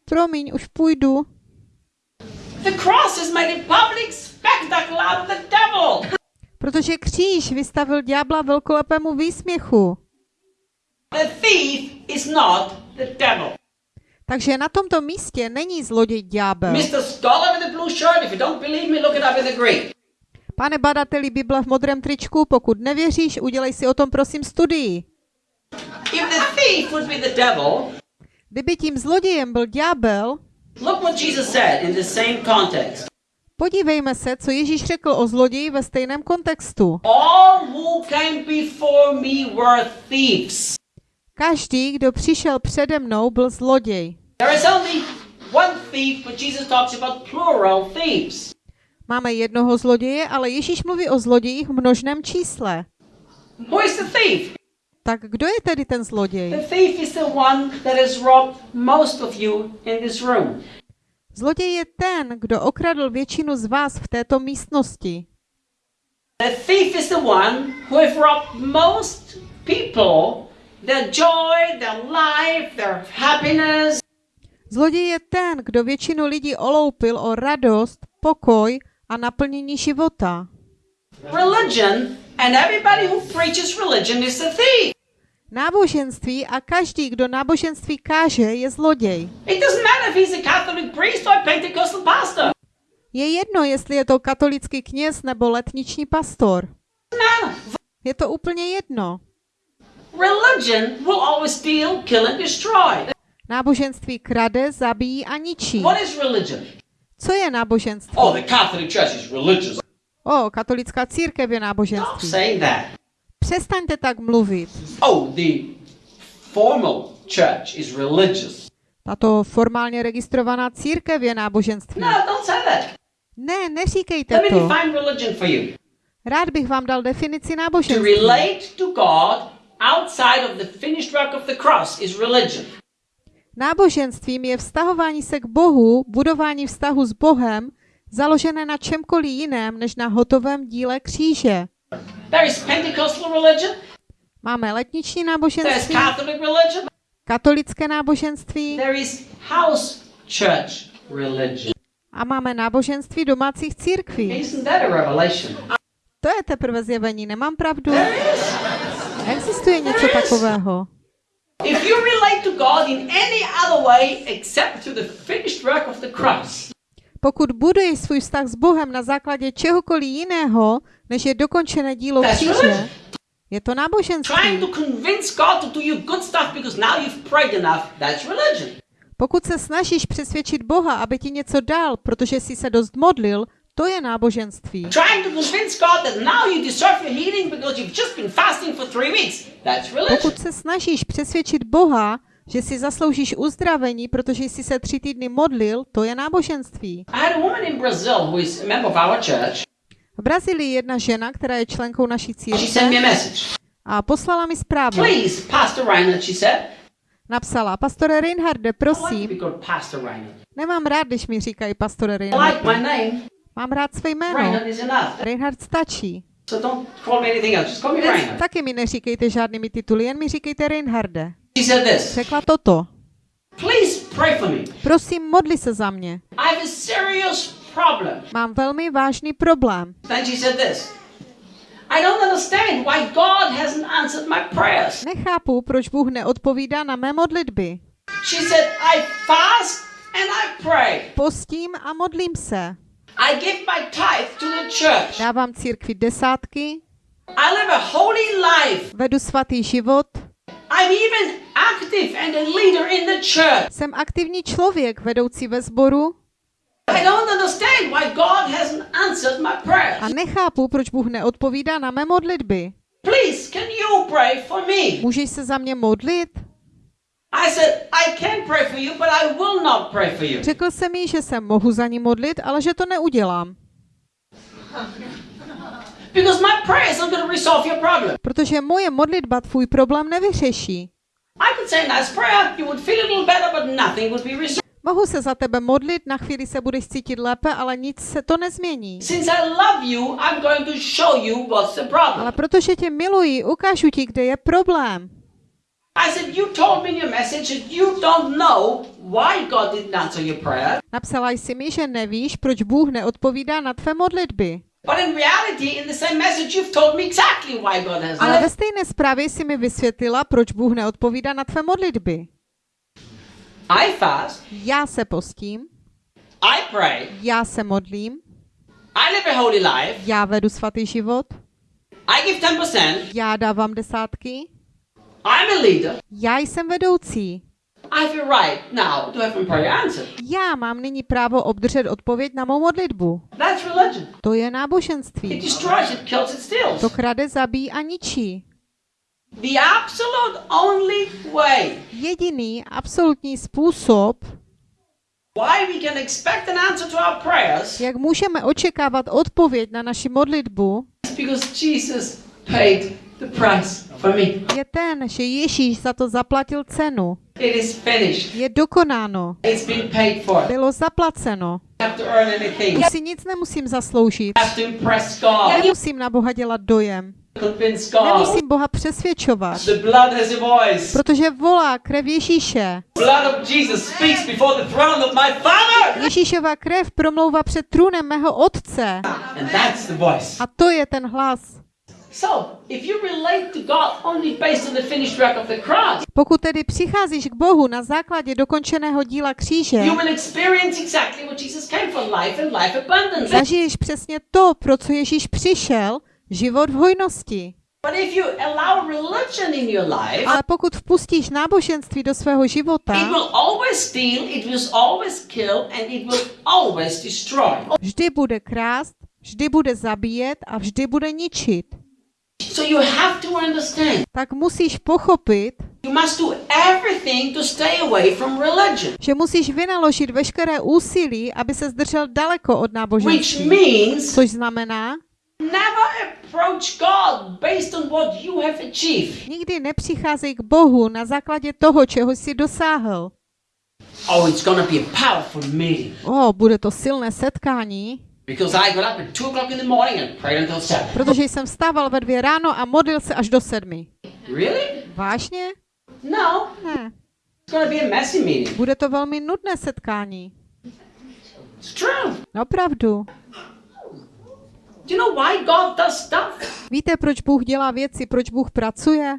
Promiň, už půjdu. the cross made a public spectacle of the devil. Protože kříž vystavil ďábla velkolepému výsměchu. The thief is not the devil. Takže na tomto místě není zloděj ďábel. Pane badateli Bible v modrém tričku, pokud nevěříš, udělej si o tom prosím studii. If the thief would be the devil, Kdyby tím zlodějem byl ďábel, look what Jesus said in the same context. Podívejme se, co Ježíš řekl o zloději ve stejném kontextu. All who came before me were thieves. Každý, kdo přišel přede mnou, byl zloděj. There is only one thief, but Jesus talks about plural thieves. Máme jednoho zloděje, ale Ježíš mluví o zlodějích v množném čísle. Who is the thief? Tak kdo je tedy ten zloděj? The thief is the one that has robbed most of you in this room. Zloděj je ten, kdo okradl většinu z vás v této místnosti. The thief is the one who have robbed most people their joy, their life, their happiness. Zloděj je ten, kdo většinu lidí oloupil o radost, pokoj a naplnění života. Religion and everybody who preaches religion is a thief. Náboženství a každý, kdo náboženství káže, je zloděj. It doesn't matter if he's a Catholic priest or a Pentecostal pastor. Je jedno, jestli je to katolický kněz nebo letniční pastor. Je to úplně jedno. religion will always steal, kill, and destroy. Náboženství krade, zabíjí a ničí. What is religion? Co je náboženství? Oh, the Catholic Church is religious. O, katolická církev je Stop náboženství. saying that. Přestaňte tak mluvit. Oh, the formal church is religious. Tato formálně registrovaná církev je náboženství. No, don't say that. Ne, neříkejte Let me to. define religion for you. Rád bych vám dal definici To náboženství. relate to God outside of the finished work of the cross is religion. Náboženstvím je vztahování se k Bohu, budování vztahu s Bohem, založené na čemkoliv jiném než na hotovém díle kříže. There is Pentecostal religion, Máme letniční náboženství, Catholic religion, katolické náboženství there is house church religion. a máme náboženství domácích církví. Isn't that a revelation? To je teprve zjevení, nemám pravdu? Existuje něco takového. If you relate to God in any other way except to the finished work of the cross, Pokud buduješ svůj vztah s Bohem na základě čehokoliv jiného, než je dokončené dílo kříže, je to náboženství. Pokud se snažíš přesvědčit Boha, aby ti něco dal, protože jsi se dost modlil, to je náboženství. Pokud se snažíš přesvědčit Boha, že si zasloužíš uzdravení, protože jsi se tři týdny modlil, to je náboženství. V Brazílii je jedna žena, která je členkou naší církve a poslala mi zprávu. Please, Pastor Reinhardt, she said. Napsala, pastore Reinharde, prosím, nemám rád, když mi říkají pastore Reinharde. Mám rád své jméno. Reinhard stačí. So don't call me anything else. Just call me Reinhardt. Taky mi neříkejte žádnými tituly, jen mi říkejte Reinharde. She said this. Řekla toto. Please pray for me. Prosím, modli se za mě. I have a serious problem. Mám velmi vážný problém. Then she said this. I don't understand why God hasn't answered my prayers. Nechápu, proč Bůh neodpovídá na mé modlitby. She said, I fast and I pray. Postím a modlím se. I give my tithe to the church. Dávám církvi desátky, I live a holy life. vedu svatý život, I'm even active and a leader in the church. jsem aktivní člověk, vedoucí ve sboru I don't understand why God hasn't answered my prayers. a nechápu, proč Bůh neodpovídá na mé modlitby. Please, can you pray for me? Můžeš se za mě modlit? I said, I can pray for you, but I will not pray for you. Řekl jsem jí, že se mohu za ní modlit, ale že to neudělám, (laughs) Because my prayers are going to resolve your problem. protože moje modlitba tvůj problém nevyřeší. I could say nice prayer, you would feel a little better, but nothing would be resolved. Mohu se za tebe modlit, na chvíli se budeš cítit lépe, ale nic se to nezmění. Since I love you, I'm going to show you what's the problem. Ale protože tě miluji, ukážu ti, kde je problém. I said, You told me in your message that you don't know why God didn't answer your prayer. Napsala jsi mi, že nevíš, proč Bůh neodpovídá na tvé modlitby. But in reality, in the same message, you've told me exactly why God has Ale ve stejné zprávě jsi mi vysvětlila, proč Bůh neodpovídá na tvé modlitby. I fast, Já se postím, I pray, já se modlím, I live a holy life, já vedu svatý život, I give 10%, já dávám desátky, I'm a leader. já jsem vedoucí. I have a right now to have my prayer answered. Já mám nyní právo obdržet odpověď na mou modlitbu. That's religion. To je It náboženství. destroys, it kills, it steals. To krade, zabíjí a ničí. The absolute only way Jediný absolutní způsob, why we can expect an answer to our prayers jak můžeme očekávat odpověď na naši modlitbu, because Jesus paid the price for me. je ten, že Ježíš za to zaplatil cenu. It is finished. Je dokonáno. It's been paid for. Bylo zaplaceno. Už si nic nemusím zasloužit. I have to impress God, Nemusím na Boha dělat dojem. Nemusím Boha přesvědčovat. The blood has a voice. Protože volá krev Ježíše. Blood of Jesus speaks before the throne of my Father. Ježíšova krev promlouvá před trůnem mého otce. And that's the voice. A to je ten hlas. So, if you relate to God only based on the finished work of the cross, Pokud tedy přicházíš k Bohu na základě dokončeného díla kříže, you will experience exactly what Jesus came for life and life abundance. zažiješ přesně to, pro co Ježíš přišel, život v hojnosti. But if you allow religion in your life, Ale pokud vpustíš náboženství do svého it života, will always steal, it will always kill, and it will always destroy. vždy bude krást, vždy bude zabíjet a vždy bude ničit. So you have to understand, Tak musíš pochopit, you must do everything to stay away from religion, že musíš vynaložit veškeré úsilí, aby se zdržel daleko od which náboženství. means Což znamená, never approach God based on what you have achieved. nikdy nepřicházej k Bohu na základě toho, čeho jsi dosáhl. Oh, it's gonna be a powerful meeting. O, bude to silné setkání, Because I got up at 2 o'clock in the morning and prayed until 7. protože jsem vstával ve dvě ráno a modlil se až do sedmi. Really? Vážně? No, Ne. it's gonna be a messy meeting. Bude to velmi nudné setkání. It's true. Opravdu. Do you know why God does stuff? Víte, proč Bůh dělá věci, proč Bůh pracuje?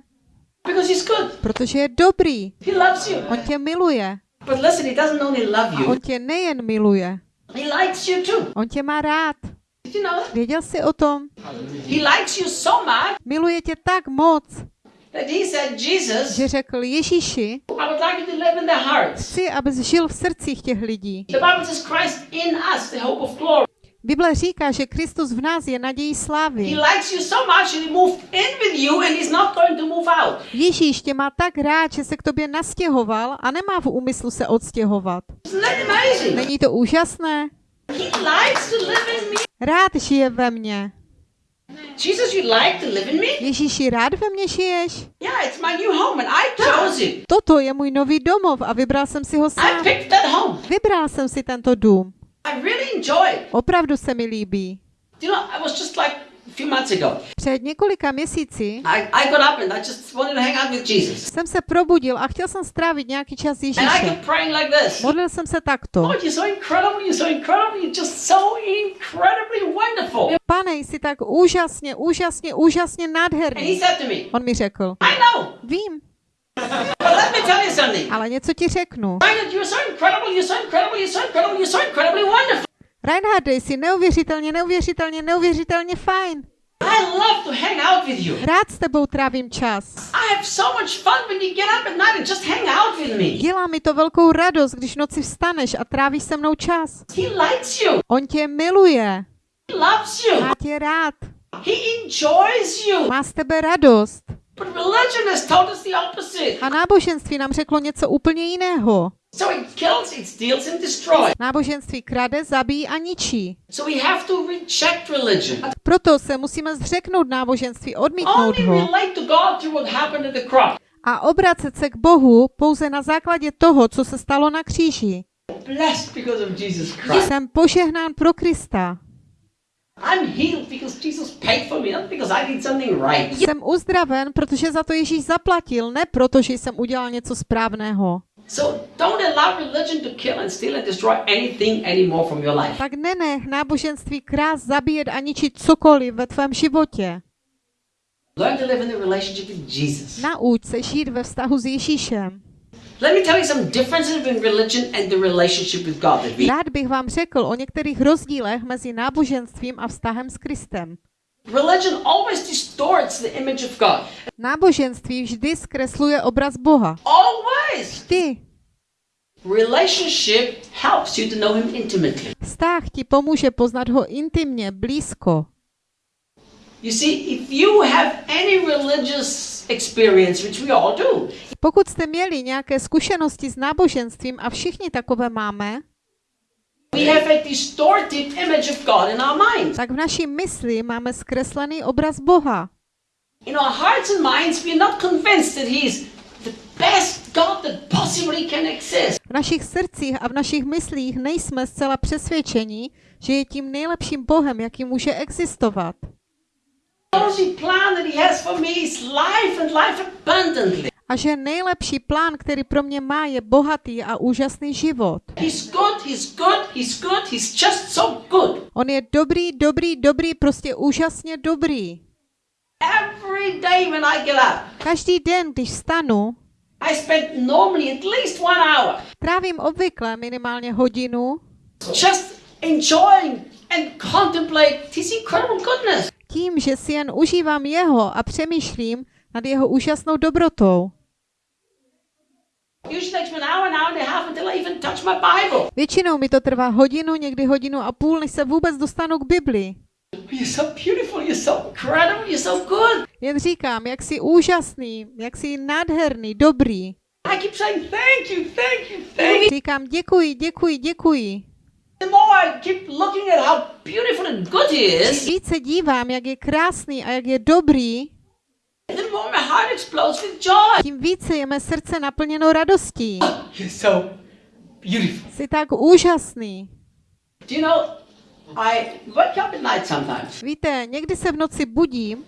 Because He's good. Protože je dobrý. He loves you. On tě miluje. But listen, He doesn't only love A you, on tě nejen miluje, He likes you too. on tě má rád. You know? Věděl jsi o tom? He likes you so much Miluje tě tak moc, that He said, Jesus, že řekl Ježíši, I would like you to live in their hearts. chci, abys žil v srdcích těch lidí. The Bible says Christ in us, the hope of glory. Bible říká, že Kristus v nás je nadějí He slávy. likes you so much that He moved in with you and He's not going to move out. Ježíš tě má tak rád, že se k tobě nastěhoval a nemá v úmyslu se odstěhovat. Není to úžasné? He likes to live in me. Rád žije ve mně. Jesus, you like to live in me? Ježíši, rád ve mně žiješ? Yeah, it's my new home and I chose it. Toto je můj nový domov a vybral jsem si ho I sám. picked that home. Vybral jsem si tento dům. I really enjoy it. Opravdu se mi líbí. You know, I was just like a few months ago. Před několika měsíci I, I got up and I just wanted to hang out with Jesus. jsem se probudil a chtěl jsem strávit nějaký čas s And I Ježíšem. kept praying like this. Modlil jsem se takto. Lord, you're so incredible, you're so incredible, you're just so incredibly wonderful. Pane, jsi tak úžasně, úžasně, úžasně nádherný. said to me, On mi řekl, I know, vím, ale něco ti řeknu. Reinhard, jsi neuvěřitelně, neuvěřitelně, neuvěřitelně fajn. I love to hang out with you. Rád s tebou trávím čas. I have so much fun when you get up at night and just hang out with me. Dělá mi to velkou radost, když noci vstaneš a trávíš se mnou čas. He likes you. On tě miluje, He loves you. má tě rád, He enjoys you. má z tebe radost. But religion has told us the opposite. A náboženství nám řeklo něco úplně jiného. So it kills, it steals, and destroys. Náboženství krade, zabíjí a ničí. So we have to reject religion. Proto se musíme zřeknout náboženství, odmítnout Only ho relate to God through what happened at the cross. a obracet se k Bohu pouze na základě toho, co se stalo na kříži. Blessed because of Jesus Christ. Jsem požehnán pro Krista. Jsem uzdraven, protože za to Ježíš zaplatil, ne proto, že jsem udělal něco správného. So don't allow religion to kill and steal and destroy anything anymore from your life. Tak nenech náboženství krás zabíjet a ničit cokoliv ve tvém životě. Learn to live in a relationship with Jesus. Nauč se žít ve vztahu s Ježíšem. Let me tell you some differences between religion and the relationship with God that we Rád bych vám řekl o některých rozdílech mezi náboženstvím a vztahem s Kristem. Religion always distorts the image of God. Náboženství vždy zkresluje obraz Boha. Always. Ty, Relationship helps you to know Him intimately. vztah ti pomůže poznat ho intimně, blízko. You see, if you have any religious experience, which we all do, Pokud jste měli nějaké zkušenosti s náboženstvím a všichni takové máme, we tak v naší mysli máme zkreslený obraz Boha. In our hearts and minds, we're not convinced that He's the best God that possibly can exist. V našich srdcích a v našich myslích nejsme zcela přesvědčeni, že je tím nejlepším Bohem, jaký může existovat. Plan that He has for me is life and life abundantly. A že nejlepší plán, který pro mě má, je bohatý a úžasný život. He's good, He's good, He's good, He's just so good. On je dobrý, dobrý, dobrý, prostě úžasně dobrý. Every day when I get up, Každý den, když vstanu, I spend normally at least one hour trávím obvykle minimálně hodinu just enjoying and contemplate His incredible goodness. tím, že si jen užívám jeho a přemýšlím nad jeho úžasnou dobrotou. Většinou mi to trvá hodinu, někdy hodinu a půl, než se vůbec dostanu k Bibli. You're so beautiful, you're so incredible, you're so good. Jen říkám, jak jsi úžasný, jak jsi nádherný, dobrý. I keep saying thank you, thank you, thank you. Říkám děkuji, děkuji, děkuji. The more I keep looking at how beautiful and good he is, Více dívám, jak je krásný a jak je dobrý, tím více je mé srdce naplněno radostí. Jsi tak úžasný. Do you know, I wake up at night sometimes. Víte, někdy se v noci budím,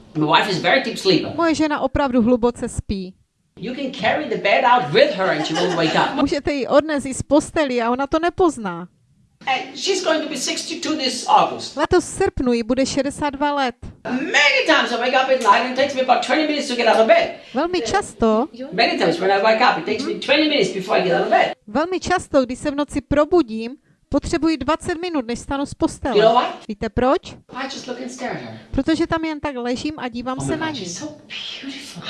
moje žena opravdu hluboce spí. You can carry the bed out with her and she won't wake up. Můžete ji odnést z posteli a ona to nepozná. And she's going to be 62 this August. Letos v srpnu jí bude 62 let. Many times I wake up at night and it takes me about 20 minutes to get out of bed. Velmi často, Many times when I wake up, it takes me 20 minutes before I get out of bed. velmi často, když se v noci probudím, potřebuji 20 minut, než stanu z You know postele. Víte proč? I just look and stare at her. Protože tam jen tak ležím a dívám Oh se na ní. so.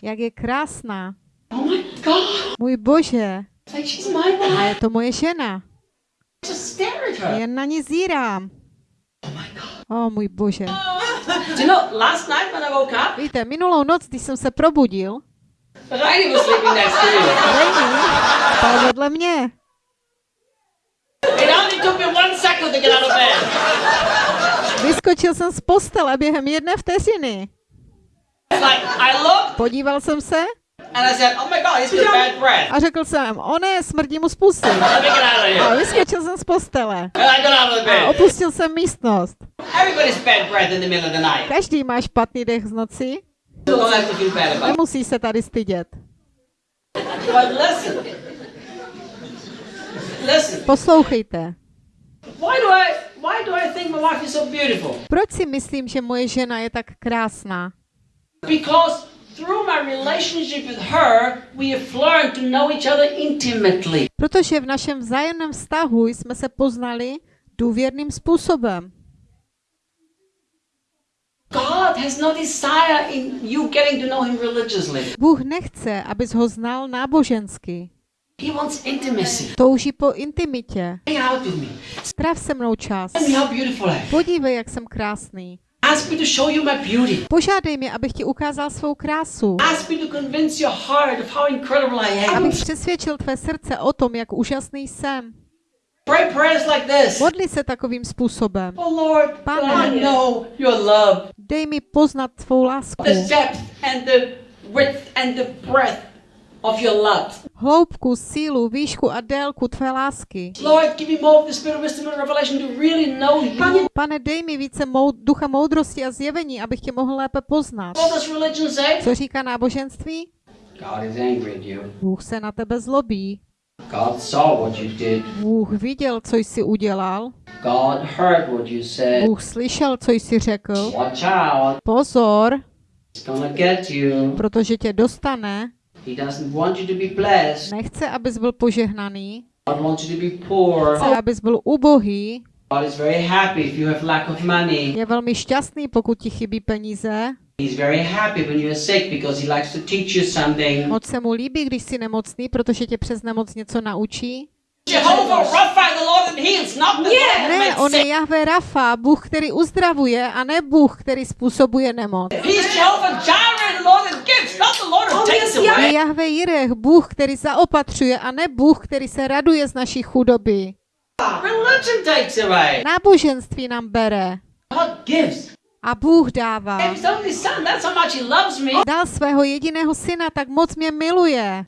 Jak je krásná. Oh. Můj bože, like a je to moje žena. Jen na ní zírám. Oh my God. O můj bože. Do you know, last night when I woke up, Víte, minulou noc, když jsem se probudil, Rainy spal vedle mě. Vyskočil jsem z postele během jedné vteřiny. Podíval jsem se said, "Oh my God, a řekl jsem, o ne, smrdí mu z pusy. (laughs) A here." vyskočil jsem z postele a opustil jsem místnost. Everybody's bad breath in the middle of the night. Každý má špatný dech z noci, it. nemusí se tady stydět. Poslouchejte. Why do I why do I think my wife is so beautiful? Proč si myslím, že moje žena je tak krásná? Because through my relationship with her, we have learned to know each other intimately. Protože v našem vzájemném vztahu jsme se poznali důvěrným způsobem. God has no desire in you getting to know him religiously. Bůh nechce, abys ho znal nábožensky. He wants intimacy. Touží po intimitě. Hang out with me. Stráv se mnou čas. Podívej, jak jsem krásný. Ask me to show you my beauty. Požádej mě, abych ti ukázal svou krásu. Ask me to convince your heart of how incredible I am. Abych přesvědčil tvé srdce o tom, jak úžasný jsem. Pray prayers like this. Modli se takovým způsobem. Oh Lord, Pane. I know your love, Dej mi poznat tvou lásku. the depth and the width and the breadth of your love. Hloubku, sílu, výšku a délku tvé lásky. Lord, give me more of the spirit of wisdom and revelation to really know you. Pane, dej mi více mou, ducha moudrosti a zjevení, abych tě mohl lépe poznat. What does religion say? Co říká náboženství? God is angry at you. Bůh se na tebe zlobí. God saw what you did. Bůh viděl, co jsi udělal. God heard what you said. Bůh slyšel, co jsi řekl. Watch out. Pozor, It's gonna get you. protože tě dostane. He doesn't want you to be blessed. Nechce, abys byl požehnaný. God wants you to be poor. Chce, abys byl ubohý. God is very happy if you have lack of money. Je velmi šťastný, pokud ti chybí peníze. He's very happy when you're sick because he likes to teach you something. Moc se mu líbí, když jsi nemocný, protože tě přes nemoc něco naučí. Jehovah Rapha, the Lord that heals, not the Lord that Ne, on je. Jahve Rafa, Bůh, který uzdravuje, a ne Bůh, který způsobuje nemoc. He's Jehovah Jireh, the Lord that gives, not the Lord who takes yes, away. Je Jahve Jirech, Bůh, který zaopatřuje, a ne Bůh, který se raduje z naší chudoby. Religion takes away. Náboženství nám bere. God gives. A Bůh dává. Dal svého jediného syna, tak moc mě miluje.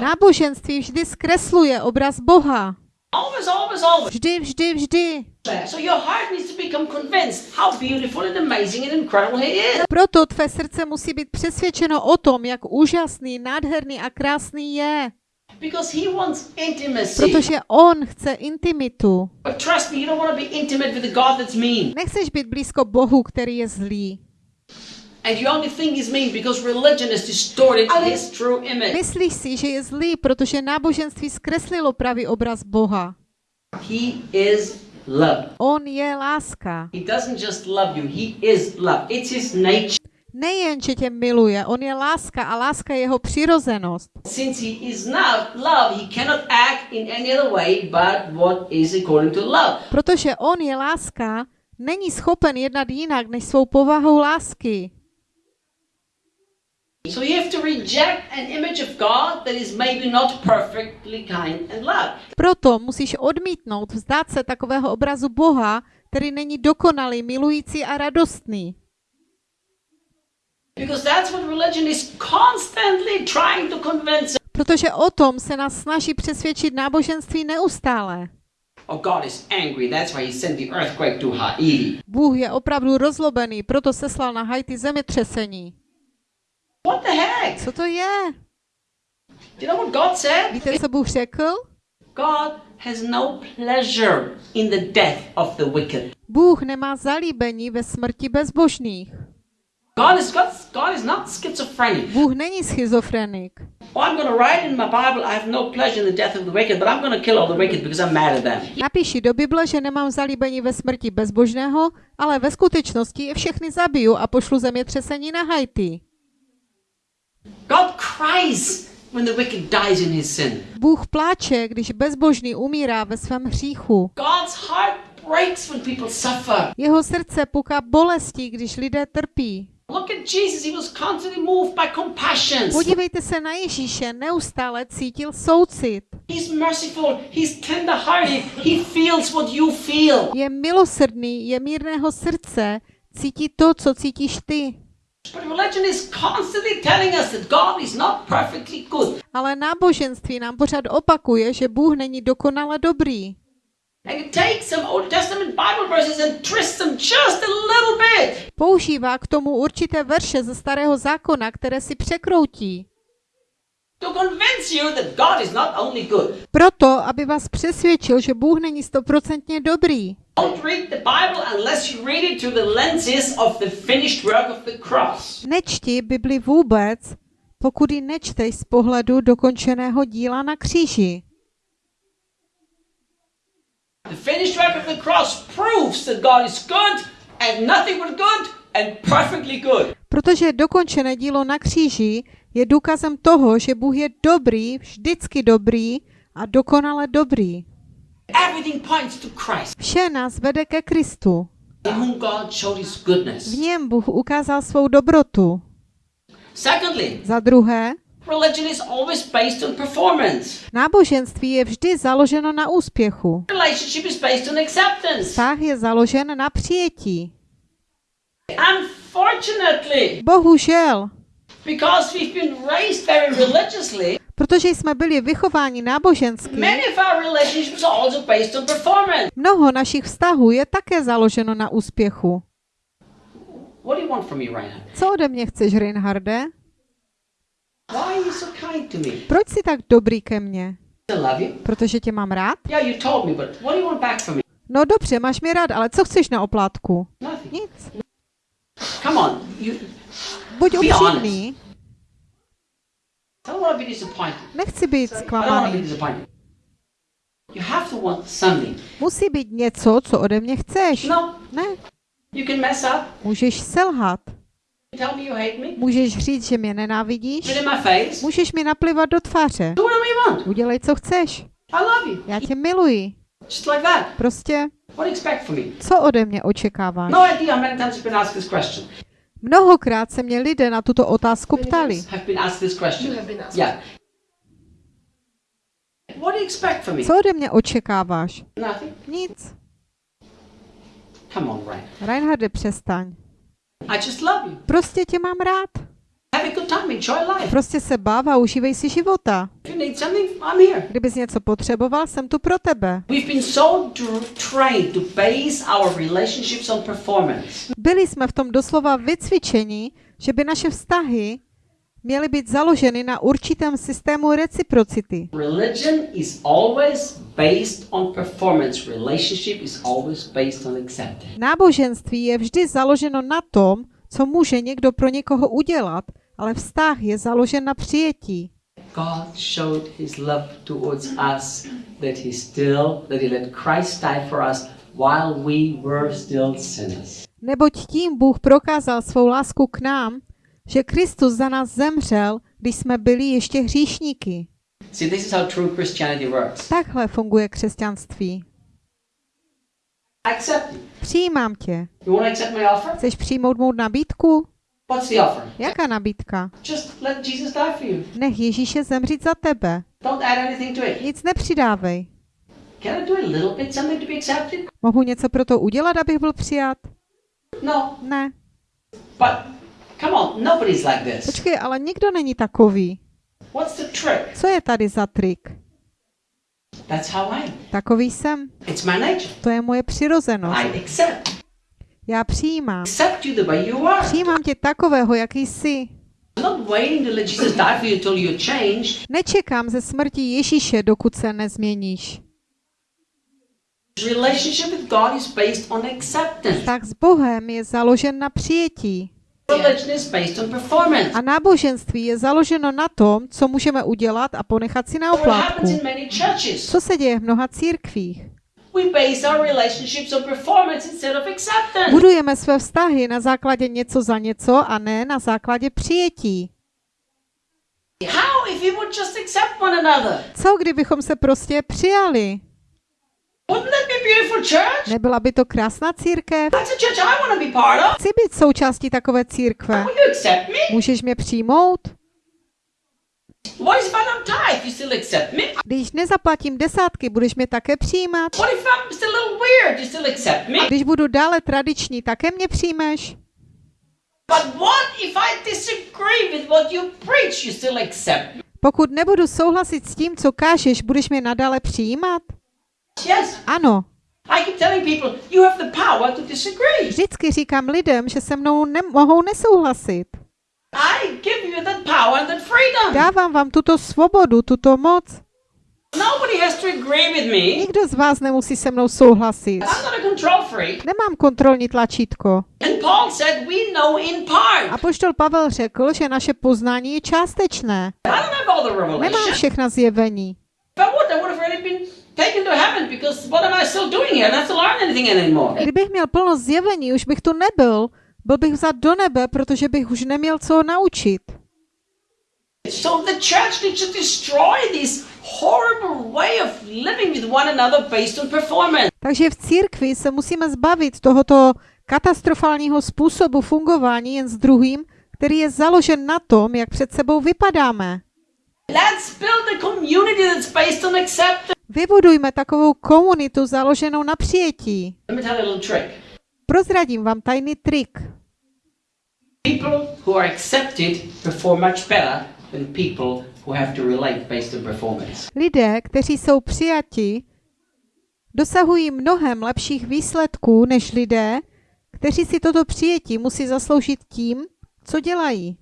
Náboženství vždy zkresluje obraz Boha. Always, always, always. Vždy, vždy, vždy. So your heart needs to become convinced how beautiful and amazing and incredible he is. Proto tvé srdce musí být přesvědčeno o tom, jak úžasný, nádherný a krásný je. Because he wants intimacy. Protože on chce intimitu. But trust me, you don't want to be intimate with a God that's mean. Nechceš být blízko Bohu, který je zlý. And you only think he's mean because religion has distorted his true image. Myslíš si, že je zlý, protože náboženství zkreslilo pravý obraz Boha. He is love. On je láska. He doesn't just love you, he is love. It's his nature. Nejen, že tě miluje, on je láska a láska je jeho přirozenost. Since he is not love, he cannot act in any other way but what is according to love. Protože on je láska, není schopen jednat jinak než svou povahou lásky. So you have to reject an image of God that is maybe not perfectly kind and love. Proto musíš odmítnout, vzdát se takového obrazu Boha, který není dokonalý, milující a radostný. Because that's what religion is constantly trying to convince us. Protože o tom se nás snaží přesvědčit náboženství neustále. God is angry. That's why he sent the earthquake to Haiti. Bůh je opravdu rozlobený, proto seslal na Haiti zemětřesení. What the heck? Co to je? Víte, co Bůh řekl? God has no pleasure in the death of the wicked. Bůh nemá zalíbení ve smrti bezbožných. God is God, God is not schizophrenic. Bůh není schizofrenik. Oh, I'm going to write in my Bible, I have no pleasure in the death of the wicked, but I'm going to kill all the wicked because I'm mad at them. Napíši do Bible, že nemám zalíbení ve smrti bezbožného, ale ve skutečnosti je všechny zabiju a pošlu zemětřesení na Haiti. God cries when the wicked dies in his sin. Bůh pláče, když bezbožný umírá ve svém hříchu. God's heart breaks when people suffer. Jeho srdce puká bolestí, když lidé trpí. Look at Jesus, he was constantly moved by compassion. Podívejte se na Ježíše, neustále cítil soucit. He's merciful, he's tender-hearted, he feels what you feel. Je milosrdný, je mírného srdce, cítí to, co cítíš ty. But religion is constantly telling us that God is not perfectly good. Ale náboženství nám pořád opakuje, že Bůh není dokonale dobrý. Používá k tomu určité verše ze starého zákona, které si překroutí. To convince you that God is not only good. Proto, aby vás přesvědčil, že Bůh není stoprocentně dobrý. Don't read the Bible unless you read it through the lenses of the finished work of the cross. Nečti Bibli vůbec, pokud ji nečteš z pohledu dokončeného díla na kříži. The finished work of the cross proves that God is good and nothing but good and perfectly good. Protože dokončené dílo na kříži je důkazem toho, že Bůh je dobrý, vždycky dobrý a dokonale dobrý. Everything points to Christ, Vše nás vede ke Kristu. in whom God showed his goodness. V něm Bůh ukázal svou dobrotu. Secondly, Za druhé, religion is always based on performance. náboženství je vždy založeno na úspěchu. Relationship is based on acceptance. Vztah je založen na přijetí. Unfortunately, Bohužel, because we've been raised very religiously, protože jsme byli vychováni nábožensky, mnoho našich vztahů je také založeno na úspěchu. What do you want from me, Reinhard? Co ode mě chceš, Reinharde? Why are you so kind to me? Proč jsi tak dobrý ke mně? Protože tě mám rád? No dobře, máš mě rád, ale co chceš na oplátku? Nic. Buď upřímný, nechci být zklamaný. Musí být něco, co ode mě chceš. No, Ne, můžeš selhat. Můžeš říct, že mě nenávidíš. Můžeš mi naplivat do tváře. Udělej, co chceš. I love you. Já tě miluji. Just like that. Prostě, What do you expect from me? co ode mě očekáváš? No. Mnohokrát se mě lidé na tuto otázku ptali. Have been asked this question. You have been asked. Yeah. What do you expect from me? Co ode mě očekáváš? Nothing. Nic. Come on, Ryan. Reinharde, přestaň. I just love you. Prostě tě mám rád. Have a good time. Enjoy life. Prostě se bav a užívej si života. If you need something, I'm here. Kdybys něco potřeboval, jsem tu pro tebe. We've been so trained to base our relationships on performance. Byli jsme v tom doslova vycvičeni, že by naše vztahy měly být založeny na určitém systému reciprocity. Religion is always based on performance. Relationship is always based on acceptance. Náboženství je vždy založeno na tom, co může někdo pro někoho udělat, ale vztah je založen na přijetí. God showed his love towards us that he still that he let Christ die for us while we were still sinners. Neboť tím Bůh prokázal svou lásku k nám, že Kristus za nás zemřel, když jsme byli ještě hříšníky. See, this is how true Christianity works. Takhle funguje křesťanství. Accept. Přijímám tě. You want to accept my offer? Chceš přijmout mou nabídku? What's the offer? Jaká nabídka? Just let Jesus die for you. Nech Ježíše zemřít za tebe. Don't add anything to it. Nic nepřidávej. Can I do a little bit something to be accepted? Mohu něco pro to udělat, abych byl přijat? No. Ne. But come on, nobody's like this. Počkej, ale nikdo není takový. What's the trick? Co je tady za trik? That's how I am. Takový jsem. It's my nature. To je moje přirozenost. I accept. Já přijímám. Accept you the way you are. Přijímám tě takového, jaký jsi. Nečekám ze smrti Ježíše, dokud se nezměníš. Relationship with God is based on acceptance. Tak s Bohem je založen na přijetí. A náboženství je založeno na tom, co můžeme udělat a ponechat si na oplátku. Co se děje v mnoha církvích? Budujeme své vztahy na základě něco za něco a ne na základě přijetí. Co kdybychom se prostě přijali? Wouldn't that be a beautiful church? Nebyla by to krásná církev? Chci být součástí takové církve. Můžeš mě přijmout? Když nezaplatím desátky, budeš mě také přijímat? What if I'm still a little weird? You still accept me? Když budu dále tradiční, také mě přijmeš? But what if I disagree with what you preach? You still accept me? Pokud nebudu souhlasit s tím, co kážeš, budeš mě nadále přijímat? Yes. Ano. I keep telling people you have the power to disagree. Vždycky říkám lidem, že se mnou nemohou nesouhlasit. I give you that power and that freedom. Dávám vám tuto svobodu, tuto moc. Nobody has to agree with me. Nikdo z vás nemusí se mnou souhlasit. I'm not a control freak. Nemám kontrolní tlačítko. And Paul said we know in part. A poštol Pavel řekl, že naše poznání je částečné. I don't have all the Nemám všechna zjevení. Kdybych měl plno zjevení, už bych tu nebyl. Byl bych vzat do nebe, protože bych už neměl co naučit. So the church needs to destroy this horrible way of living with one another based on performance. Takže v církvi se musíme zbavit tohoto katastrofálního způsobu fungování jen s druhým, který je založen na tom, jak před sebou vypadáme. Let's build a community that's based on acceptance. Vybudujme takovou komunitu založenou na přijetí. Prozradím vám tajný trik. People who are accepted perform much better than people who have to relate based on performance. Lidé, kteří jsou přijati, dosahují mnohem lepších výsledků než lidé, kteří si toto přijetí musí zasloužit tím, co dělají.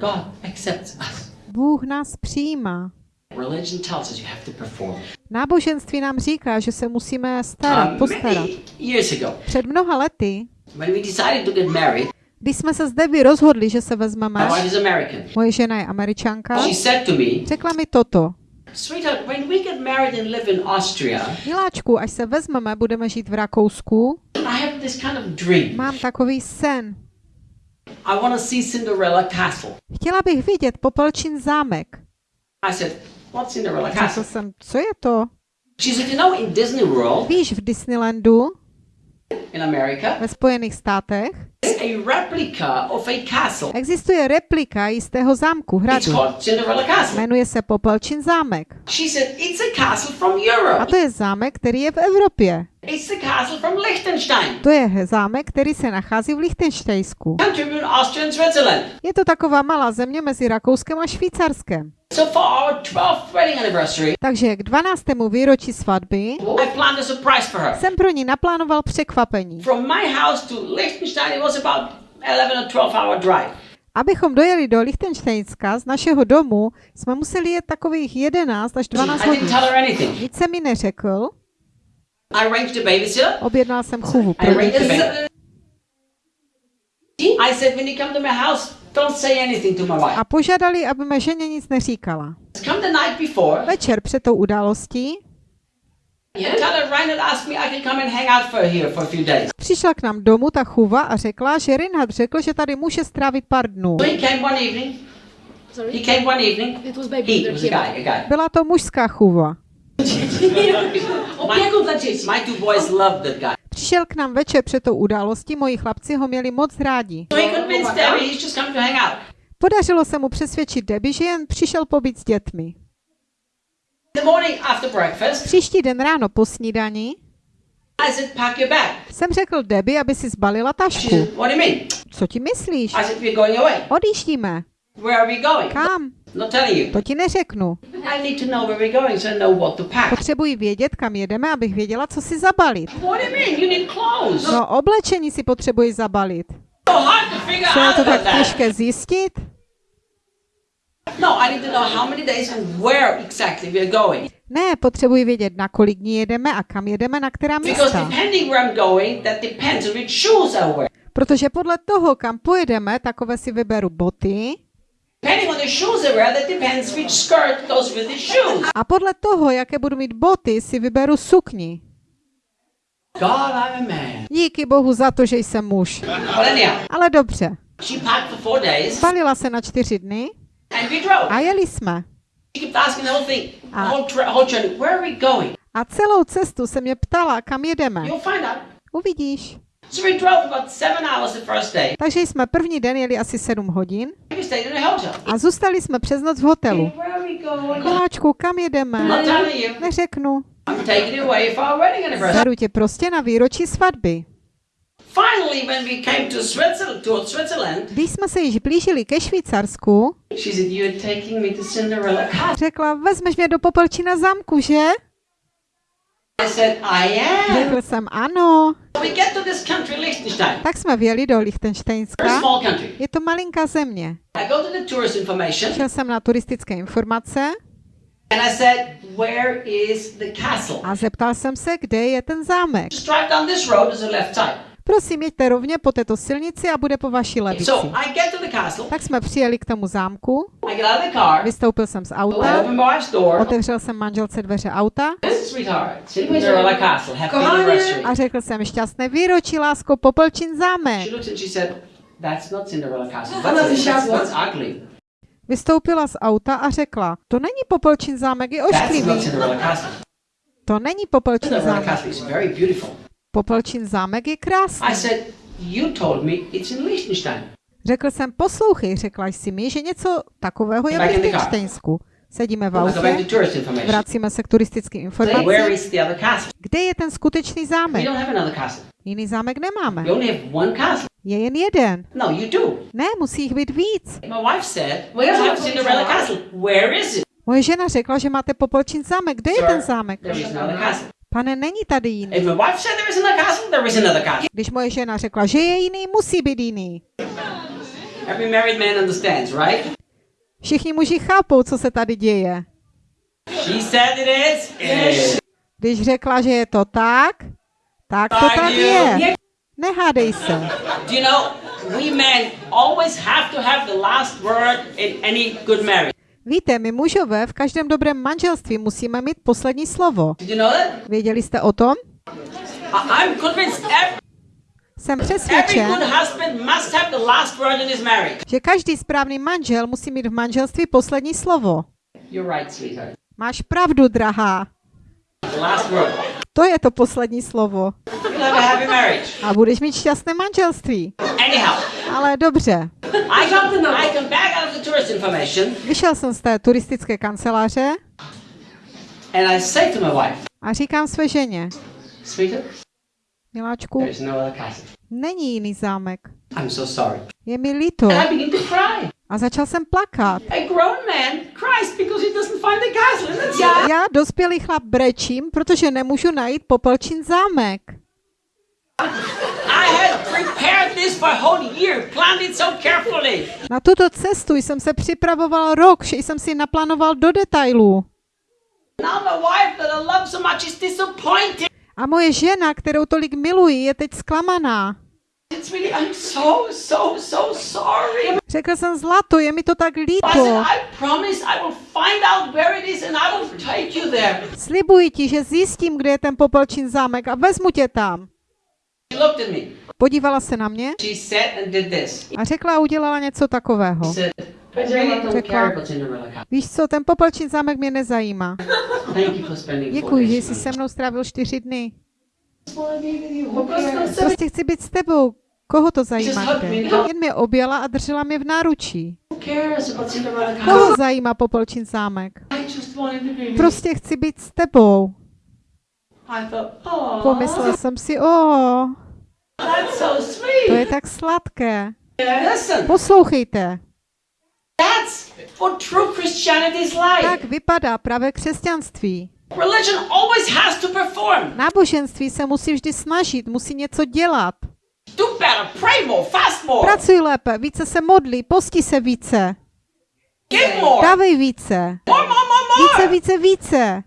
God accepts us. Bůh nás přijímá. Religion tells us you have to perform. Náboženství nám říká, že se musíme starat, Um, postarat. Před mnoha lety, when we decided to get married, když jsme se s Debbie rozhodli, že se vezmeme, moje žena je američanka, She said to me, řekla mi toto. Sweetheart, when we get married and live in Austria, Miláčku, až se vezmeme, budeme žít v Rakousku, I have this kind of dream. mám takový sen. I want to see Cinderella Castle. Chtěla bych vidět Popelčin zámek. I said, What's Cinderella Řekl Castle? jsem, co je to? She said, You know, in Disney World, Víš, v Disneylandu in America ve Spojených státech is a replica of a castle. existuje replika jistého zámku, It's hradu. called Cinderella Castle. Jmenuje se Popelčin zámek. She said, it's a castle from A Europe. to je zámek, který je v Evropě. It's the castle from Liechtenstein. To je zámek, který se nachází v Lichtenštejsku. Je to taková malá země mezi Rakouskem a Švýcarskem. So for our 12th wedding anniversary, Takže k 12. výročí svatby I planned a surprise for her. jsem pro ní naplánoval překvapení. From my house to Liechtenstein, it was about 11 or 12 hour drive. Abychom dojeli do Lichtenštejnska z našeho domu, jsme museli jet takových 11 až 12 I didn't hodin. Nic se mi neřekl, I arranged a babysitter. Objednal jsem chůvu I pro arranged děti. I said, when you come to my house, don't say anything to my wife. a požádali, aby mé ženě nic neříkala. Come the night before. Večer před tou událostí Tell her Reinhard asked me I can come and hang out for here for a few days. přišla k nám domů ta chůva a řekla, že Reinhard řekl, že tady může strávit pár dnů. Byla to mužská chůva. Opiekun dla dzieci. My two boys loved that guy. Přišel k nám večer před tou událostí, moji chlapci ho měli moc rádi. Podařilo se mu přesvědčit Debbie, že jen přišel pobít s dětmi. Příští den ráno po snídani bag. jsem řekl Debbie, aby si zbalila tašku. Co ti myslíš? Odjíždíme. Kam? To ti neřeknu. Potřebuji vědět, kam jedeme, abych věděla, co si zabalit. No, oblečení si potřebuji zabalit. Co je to tak těžké zjistit? No, I need to know how many days and where exactly we're going. Ne, potřebuji vědět, na kolik dní jedeme a kam jedeme, na která místa. Protože podle toho, kam pojedeme, takové si vyberu boty a podle toho, jaké budu mít boty, si vyberu sukni. God, I'm a man. Díky bohu za to, že jsem muž. Ale dobře. Spalila se na čtyři dny a jeli jsme. Going? A celou cestu se mě ptala, kam jedeme. Uvidíš. So we drove about seven hours the first day. Takže jsme první den jeli asi sedm hodin a zůstali jsme přes noc v hotelu. Koláčku, kam jedeme? Neřeknu. Beru tě prostě na výročí svatby. Finally, when we came to Switzerland, to Switzerland, Když jsme se již blížili ke Švýcarsku, she said, "You're taking me to Cinderella Castle." řekla, vezmeš mě do Popelčina zámku, že? I said, "I am." Řekl jsem ano. We get to this country, Liechtenstein. Tak jsme vjeli do Lichtensteinska. small country. Je to malinká země. I go to the tourist information Šel jsem na turistické informace and I said, "Where is the castle?" a zeptal jsem se, kde je ten zámek. Just drive down this road. Left side. Prosím, jeďte rovně po této silnici a bude po vaší levici. Tak jsme přijeli k tomu zámku, vystoupil jsem z auta, otevřel jsem manželce dveře auta a řekl jsem šťastné výročí, lásko, Popelčin zámek. She looked and she said, "That's not Cinderella Castle. Ona That's, that's, vyšáhla. that's ugly. Vystoupila z auta a řekla, to není Popelčin zámek, je ošklivý. To není Popelčin zámek. Castle is very beautiful." Popelčin zámek je krásný. I said, "You told me it's in Liechtenstein." Řekl jsem, poslouchej, řekla jsi mi, že něco takového je v. Lichtensteinsku. Sedíme v autě, vracíme se k turistickým informacím. Kde je ten skutečný We zámek? don't have another castle. Jiný zámek nemáme. We only have one castle. Je jen jeden. No, you do. Ne, musí jich být víc. My wife said, we Where's have the Cinderella castle? Castle. Where is it? Moje žena řekla, že máte Popolčin zámek. Kde je ten zámek? Pane, není tady jiný. If my wife said there is another castle, there is another castle. Když moje žena řekla, že je jiný, musí být jiný. Every married man understands, right? Všichni muži chápou, co se tady děje. She said it is. It is. Když řekla, že je to tak, tak to tak je. Nehádej se. Do you know, we men always have to have the last word in any good marriage. Víte, my mužové v každém dobrém manželství musíme mít poslední slovo. Věděli jste o tom? Jsem přesvědčen, že každý správný manžel musí mít v manželství poslední slovo. Máš pravdu, drahá. To je to poslední slovo. A budeš mít šťastné manželství. Anyhow, Ale dobře. Vyšel jsem z té turistické kanceláře a říkám své ženě, miláčku, no není jiný zámek. Je mi líto. A začal jsem plakat. A grown man cries because he doesn't find the castle. And that's it. Já, dospělý chlap, brečím, protože nemůžu najít Popelčin zámek. I had prepared this for a whole year, planned it so carefully. Na tuto cestu jsem se připravoval rok, vše jsem si naplánoval do detailů. Now my wife that I love so much is disappointed. A moje žena, kterou tolik miluji, je teď zklamaná. Řekl jsem zlato, je mi to tak líto. Slibuji ti, že zjistím, kde je ten Popelčin zámek a vezmu tě tam. Podívala se na mě a řekla a udělala něco takového. Řekla, víš co, ten Popelčin zámek mě nezajímá. Děkuji, že jsi se mnou strávil čtyři dny. Prostě chci být s tebou. Koho to zajímá? Jen mě objala a držela mě v náručí. Koho zajímá Popelčin zámek? Prostě chci být s tebou. I thought, oh, Pomyslel jsem si, o, to je tak sladké. Poslouchejte, tak vypadá pravé křesťanství. Religion always has to perform. Náboženství se musí vždy snažit, musí něco dělat. Do better, pray more, fast more, Pracuj lépe, více se modlí, posti se více, dávej více, více, více, více.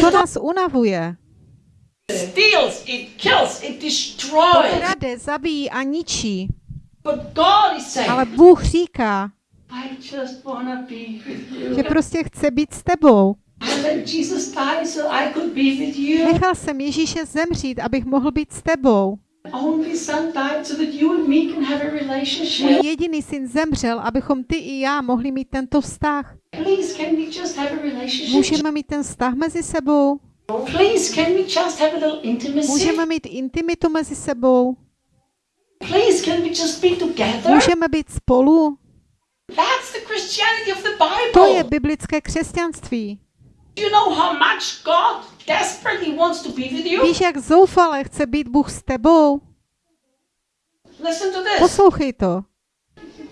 To nás unavuje. It steals, it kills, it destroys. Krade, zabíjí a ničí. Ale Bůh říká, I just want to be with you. že prostě chce být s tebou. Nechal jsem Ježíše zemřít, abych mohl být s tebou. Můj jediný syn zemřel, abychom ty i já mohli mít tento vztah. Můžeme mít ten vztah mezi sebou? Můžeme mít intimitu mezi sebou? Můžeme být spolu? To je biblické křesťanství. Do you know how much God desperately wants to be with you? Víš, jak zoufale chce být Bůh s tebou? Listen to this. Poslouchej to.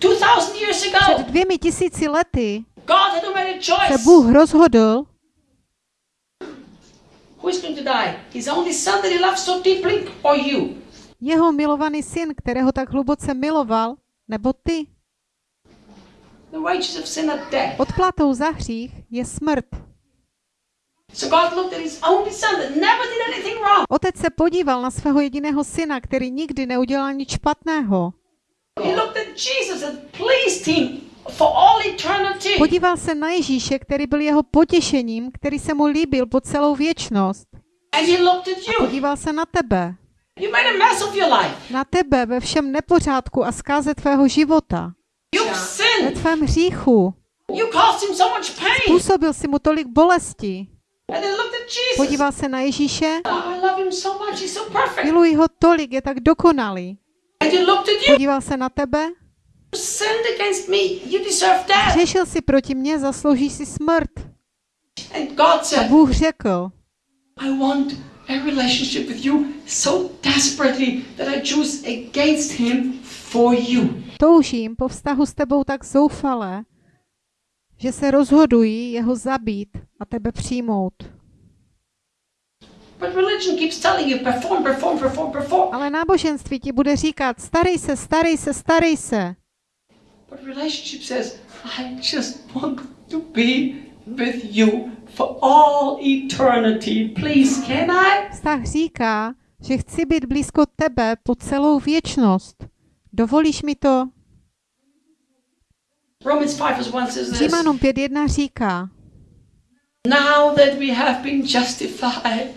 2000 years Před dvěmi tisíci lety se. Bůh rozhodl, Who is going to die? His only son that he loves so deeply, or you? jeho milovaný syn, kterého tak hluboce miloval, nebo ty. The wages of sin are death. Odplatou za hřích je smrt. So God looked at his only son that never did anything wrong. Otec se podíval na svého jediného syna, který nikdy neudělal nic špatného. He looked at Jesus and pleased him for all eternity. Podíval se na Ježíše, který byl jeho potěšením, který se mu líbil po celou věčnost. And he looked at you. Podíval se na tebe. You made a mess of your life. Na tebe ve všem nepořádku a zkáze tvého života. Ve tvém hříchu. You caused him so much pain. Působil si mu tolik bolesti. Podíval se na Ježíše. Oh. Miluji ho tolik, je tak dokonalý. Podíval se na tebe. Řešil si proti mně, zasloužíš si smrt. A Bůh řekl, a relationship with you so desperately that I choose against him for you. toužím po vztahu s tebou tak zoufale, že se rozhoduji jeho zabít a tebe přijmout. But religion keeps telling you perform, perform, perform, perform. Ale náboženství ti bude říkat, starej se, starej se, starej se. But relationship says, I just want to be with you for all eternity. Please, can I? Vztah říká, že chci být blízko tebe po celou věčnost. Dovolíš mi to? Romans 5 verse 1 says this. Římanům 5.1 říká, Now that we have been justified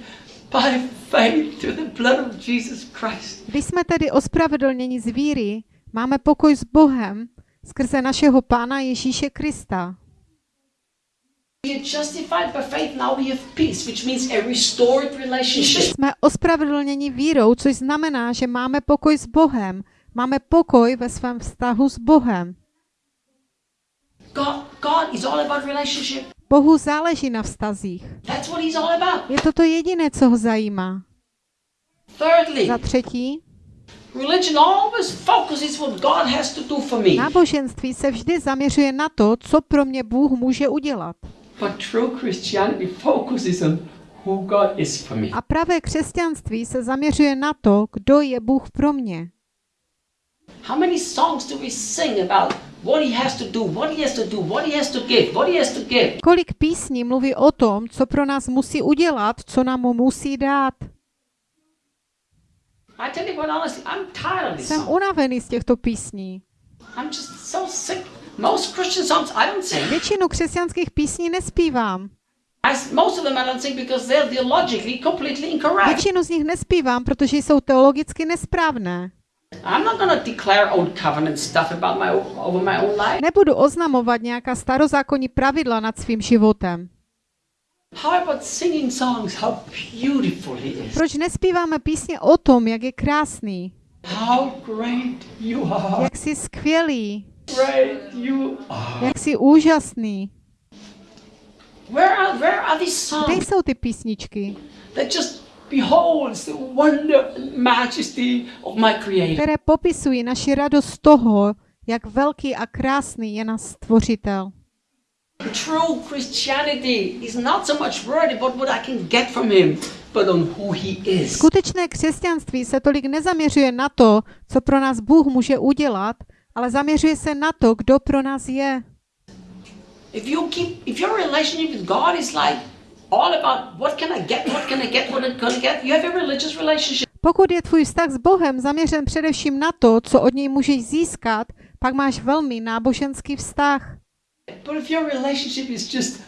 by faith through the blood of Jesus Christ, když jsme tedy ospravedlněni z víry, máme pokoj s Bohem skrze našeho Pána Ježíše Krista. Jsme ospravedlněni vírou, což znamená, že máme pokoj s Bohem. Máme pokoj ve svém vztahu s Bohem. God, God is all about relationship. Bohu záleží na vztazích. That's what he's all about. Je to to jediné, co ho zajímá. Thirdly, Za třetí, religion always focuses what God has to do for me. náboženství se vždy zaměřuje na to, co pro mě Bůh může udělat. But true Christianity focuses on who God is for me. A pravé křesťanství se zaměřuje na to, kdo je Bůh pro mě. How many songs do we sing about what he has to do, what he has to do, what he has to give, what he has to give? Kolik písní mluví o tom, co pro nás musí udělat, co nám mu musí dát. I tell you what, honestly, I'm tired of these Jsem songs. unavený z těchto písní. I'm just so sick. Most Christian songs I don't sing. Většinu křesťanských písní nespívám. I, most of them I don't sing because they're theologically completely incorrect. Většinu z nich nespívám, protože jsou teologicky nesprávné. I'm not going to declare old covenant stuff about my over my own life. Nebudu oznamovat nějaká starozákonní pravidla nad svým životem. How about singing songs? How beautiful he is. Proč nespíváme písně o tom, jak je krásný, How great you are. jak jsi skvělý, Great you are. jak jsi úžasný? Where are where are these Kde jsou ty písničky, that just beholds the wonder and majesty of my Creator? které popisují naši radost z toho, jak velký a krásný je náš stvořitel? True Christianity is not so much worried about what I can get from Him, but on who He is. Skutečné křesťanství se tolik nezaměřuje na to, co pro nás Bůh může udělat, ale zaměřuje se na to, kdo pro nás je. If you keep, if your relationship with God is like all about what can I get, what can I get, what can I get, you have a religious relationship. Pokud je tvůj vztah s Bohem zaměřen především na to, co od něj můžeš získat, pak máš velmi náboženský vztah. But if your relationship is just,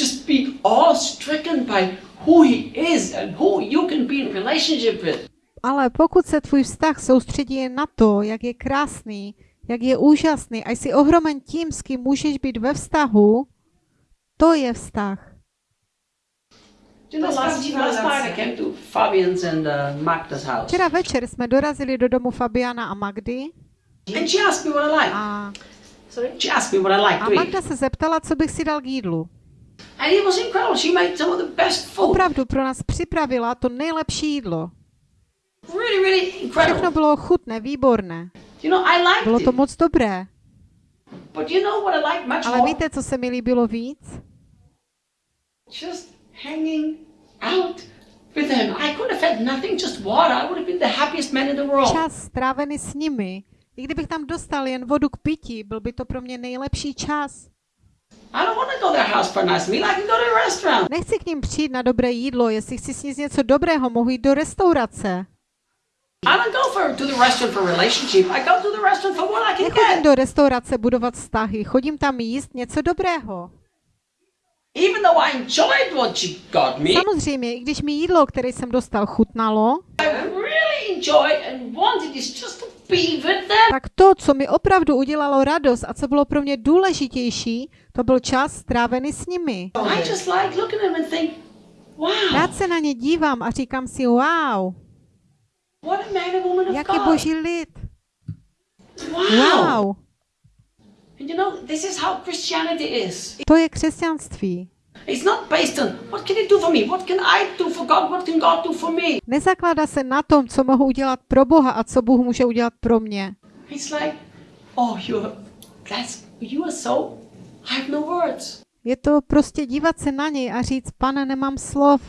just be awe-stricken by who He is and who you can be in relationship with, Ale pokud se tvůj vztah soustředí jen na to, jak je krásný, jak je úžasný a jsi ohromen tím, s kým můžeš být ve vztahu, to je vztah. you know, last, last night I came to Fabian's and uh, Magda's house, Včera večer jsme dorazili do domu Fabiana a Magdy and she asked me what I like. a, Sorry? She asked me what I like a to eat, Magda se zeptala, co bych si dal k jídlu. and it was incredible. She made some of the best food, Opravdu pro nás připravila to nejlepší jídlo. really, really Všechno incredible. bylo chutné, výborné. You know, I liked Bylo to it, moc dobré. but you know what I like much Ale víte, co se mi líbilo víc? Hanging out with him. I could have had nothing, just water. I would have been the happiest man in the world. Čas strávený s nimi. I kdybych tam dostal jen vodu k pití, byl by to pro mě nejlepší čas. I don't want to go to their house for a nice meal. I can go to a restaurant. Nechci k ním přijít na dobré jídlo, jestli chci sníst něco dobrého, mohu jít do restaurace. I don't go for to the restaurant for relationship. I go to the restaurant for what I can Nechodím get. do restaurace budovat vztahy, chodím tam jíst něco dobrého. Even though I enjoyed what she got me, Samozřejmě, i když mi jídlo, které jsem dostal, chutnalo, I really enjoyed and wanted is just to be with them. tak to, co mi opravdu udělalo radost a co bylo pro mě důležitější, to byl čas strávený s nimi. I just like looking at them and think, wow, Rád se na ně dívám a říkám si, wow, what a man and woman of jaký God. boží lid. Wow. Wow, And you know, this is how Christianity is. To je křesťanství. It's not based on what can you do for me? What can I do for God? What can God do for me? Nezakládá se na tom, co mohu udělat pro Boha a co Bůh může udělat pro mě. It's like, oh, you're, that's, you are so, I have no words. Je to prostě dívat se na něj a říct, pane, nemám slov.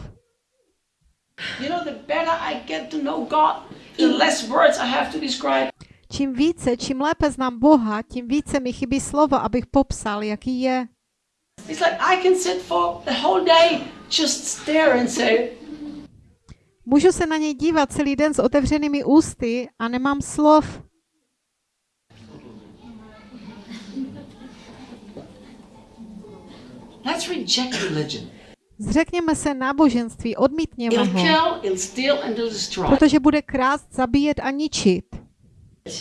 You know, the better I get to know God, the less words I have to describe. Čím více, čím lépe znám Boha, tím více mi chybí slova, abych popsal, jaký je. It's like I can sit for the whole day, just stare and say, Můžu se na něj dívat celý den s otevřenými ústy a nemám slov. let's reject religion. Zřekněme se náboženství, odmítněme ho, protože bude krást, zabíjet a ničit.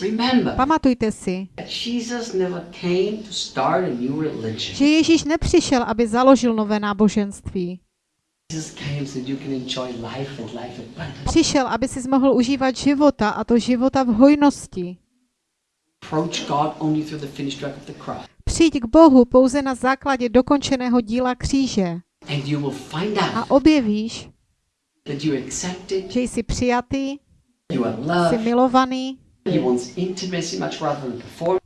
Remember Pamatujte si, that Jesus never came to start a new religion. že Ježíš nepřišel, aby založil nové náboženství. Jesus came so you can enjoy life and life abundant. Přišel, aby si mohl užívat života a to života v hojnosti. Přijď k Bohu pouze na základě dokončeného díla kříže And you will find out a objevíš, že jsi přijatý, jsi milovaný.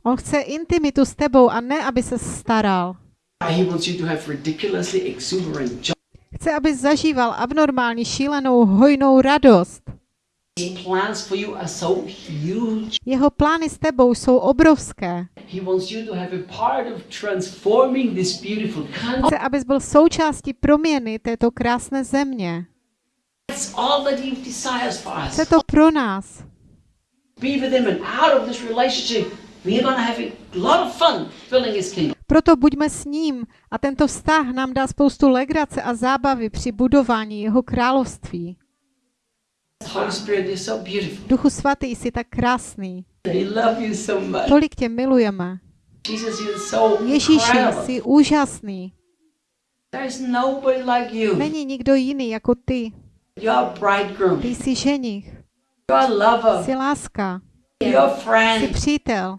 On chce intimitu s tebou a ne, aby se staral. Chce, aby zažíval abnormální, šílenou, hojnou radost. Jeho plány s tebou jsou obrovské. Chce, abys byl součástí proměny této krásné země. Chce to pro nás. Be with him and out of this relationship, we're going to have a lot of fun building his kingdom. Proto buďme s ním a tento vztah nám dá spoustu legrace a zábavy při budování jeho království. Duchu svatý, jsi tak krásný. Tolik tě milujeme. Ježíši, jsi úžasný. Není nikdo jiný jako ty. Ty jsi ženich, Lover. jsi láska, jsi friend. přítel.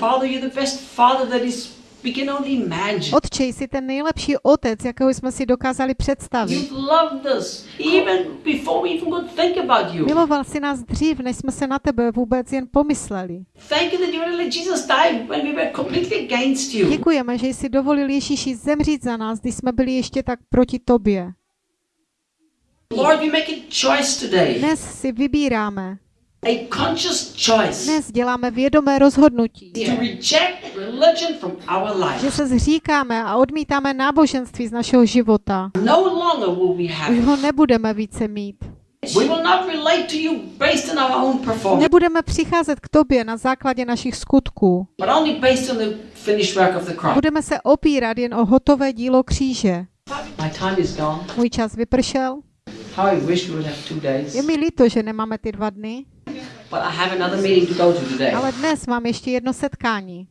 Father, you're the best father that is we can only imagine. Otče, jsi ten nejlepší otec, jakého jsme si dokázali představit. You've loved us even before we even could think about you. Miloval si nás dřív, než jsme se na tebe vůbec jen pomysleli. Děkujeme, že jsi dovolil Ježíši zemřít za nás, když jsme byli ještě tak proti tobě. Lord, we make a choice today, Dnes si vybíráme, a conscious choice dnes děláme vědomé rozhodnutí, to reject religion from our že se zříkáme a odmítáme náboženství z našeho života. No longer will we have Už ho nebudeme více mít. We will not relate to you based on our own performance, Nebudeme přicházet k tobě na základě našich skutků. but only based on the finished work of the cross. Budeme se opírat jen o hotové dílo kříže. My time is gone. Můj čas vypršel. How I wish we would have two days. Je mi líto, že nemáme ty dva dny, But I have another meeting to go to today. ale dnes mám ještě jedno setkání.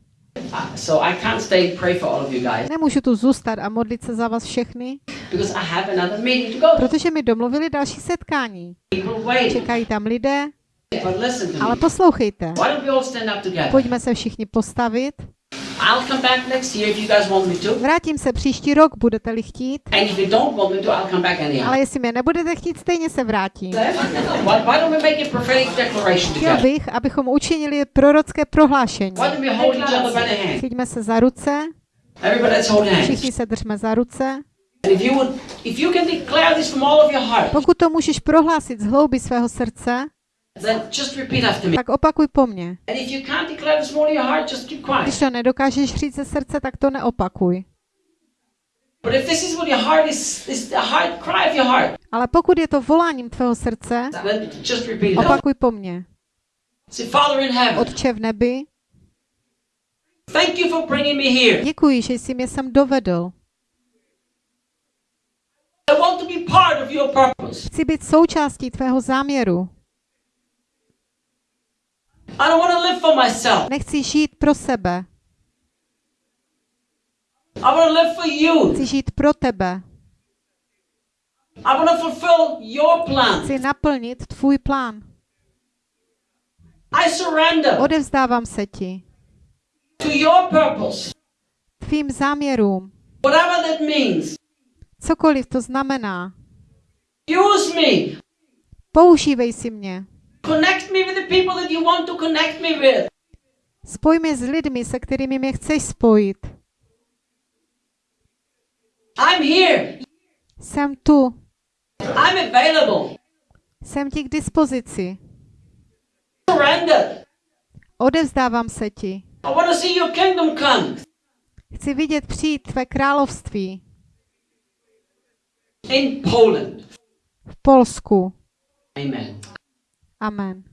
Uh, so I can't stay pray for all of you guys Nemůžu tu zůstat a modlit se za vás všechny, because I have another meeting to go to. protože mi domluvili další setkání. Čekají tam lidé, But listen ale poslouchejte. Why don't we all stand up together? Pojďme se všichni postavit. I'll come back next year if you guys want me to. Vrátím se příští rok, budete-li chtít, And if you don't want me to, I'll come back anyhow. ale jestli mě nebudete chtít, stejně se vrátím. Why, why don't we make a prophetic declaration Chtěl bych, abychom učinili prorocké prohlášení. Why don't we hold each other by the hand? Chyťme se za ruce, Everybody, let's hold hands. všichni se držme za ruce. And if you would, if you can declare this from all of your heart, Pokud to můžeš prohlásit z hlouby svého srdce, then just repeat after me. tak opakuj po mně. Když to nedokážeš říct ze srdce, tak to neopakuj. Ale pokud je to voláním tvého srdce, opakuj po mně. Otče v nebi, děkuji, že jsi mě sem dovedl. Chci být součástí tvého záměru. I don't want to live for myself. Nechci žít pro sebe. I want to live for you. Chci žít pro tebe. I want to fulfill your plan. Chci naplnit tvůj plán. I surrender Odevzdávám se ti. to your purpose, Tvým záměrům. whatever that means. Cokoliv to znamená. Use me. Používej si mě. Connect me with the people that you want to connect me with. Spoj mě s lidmi, se kterými mě chceš spojit. I'm here. Jsem tu. I'm available. Jsem ti k dispozici. Surrender. Odevzdávám se ti. I want to see your kingdom come Chci vidět přijít tvé království in Poland. v Polsku. Amen. Amen.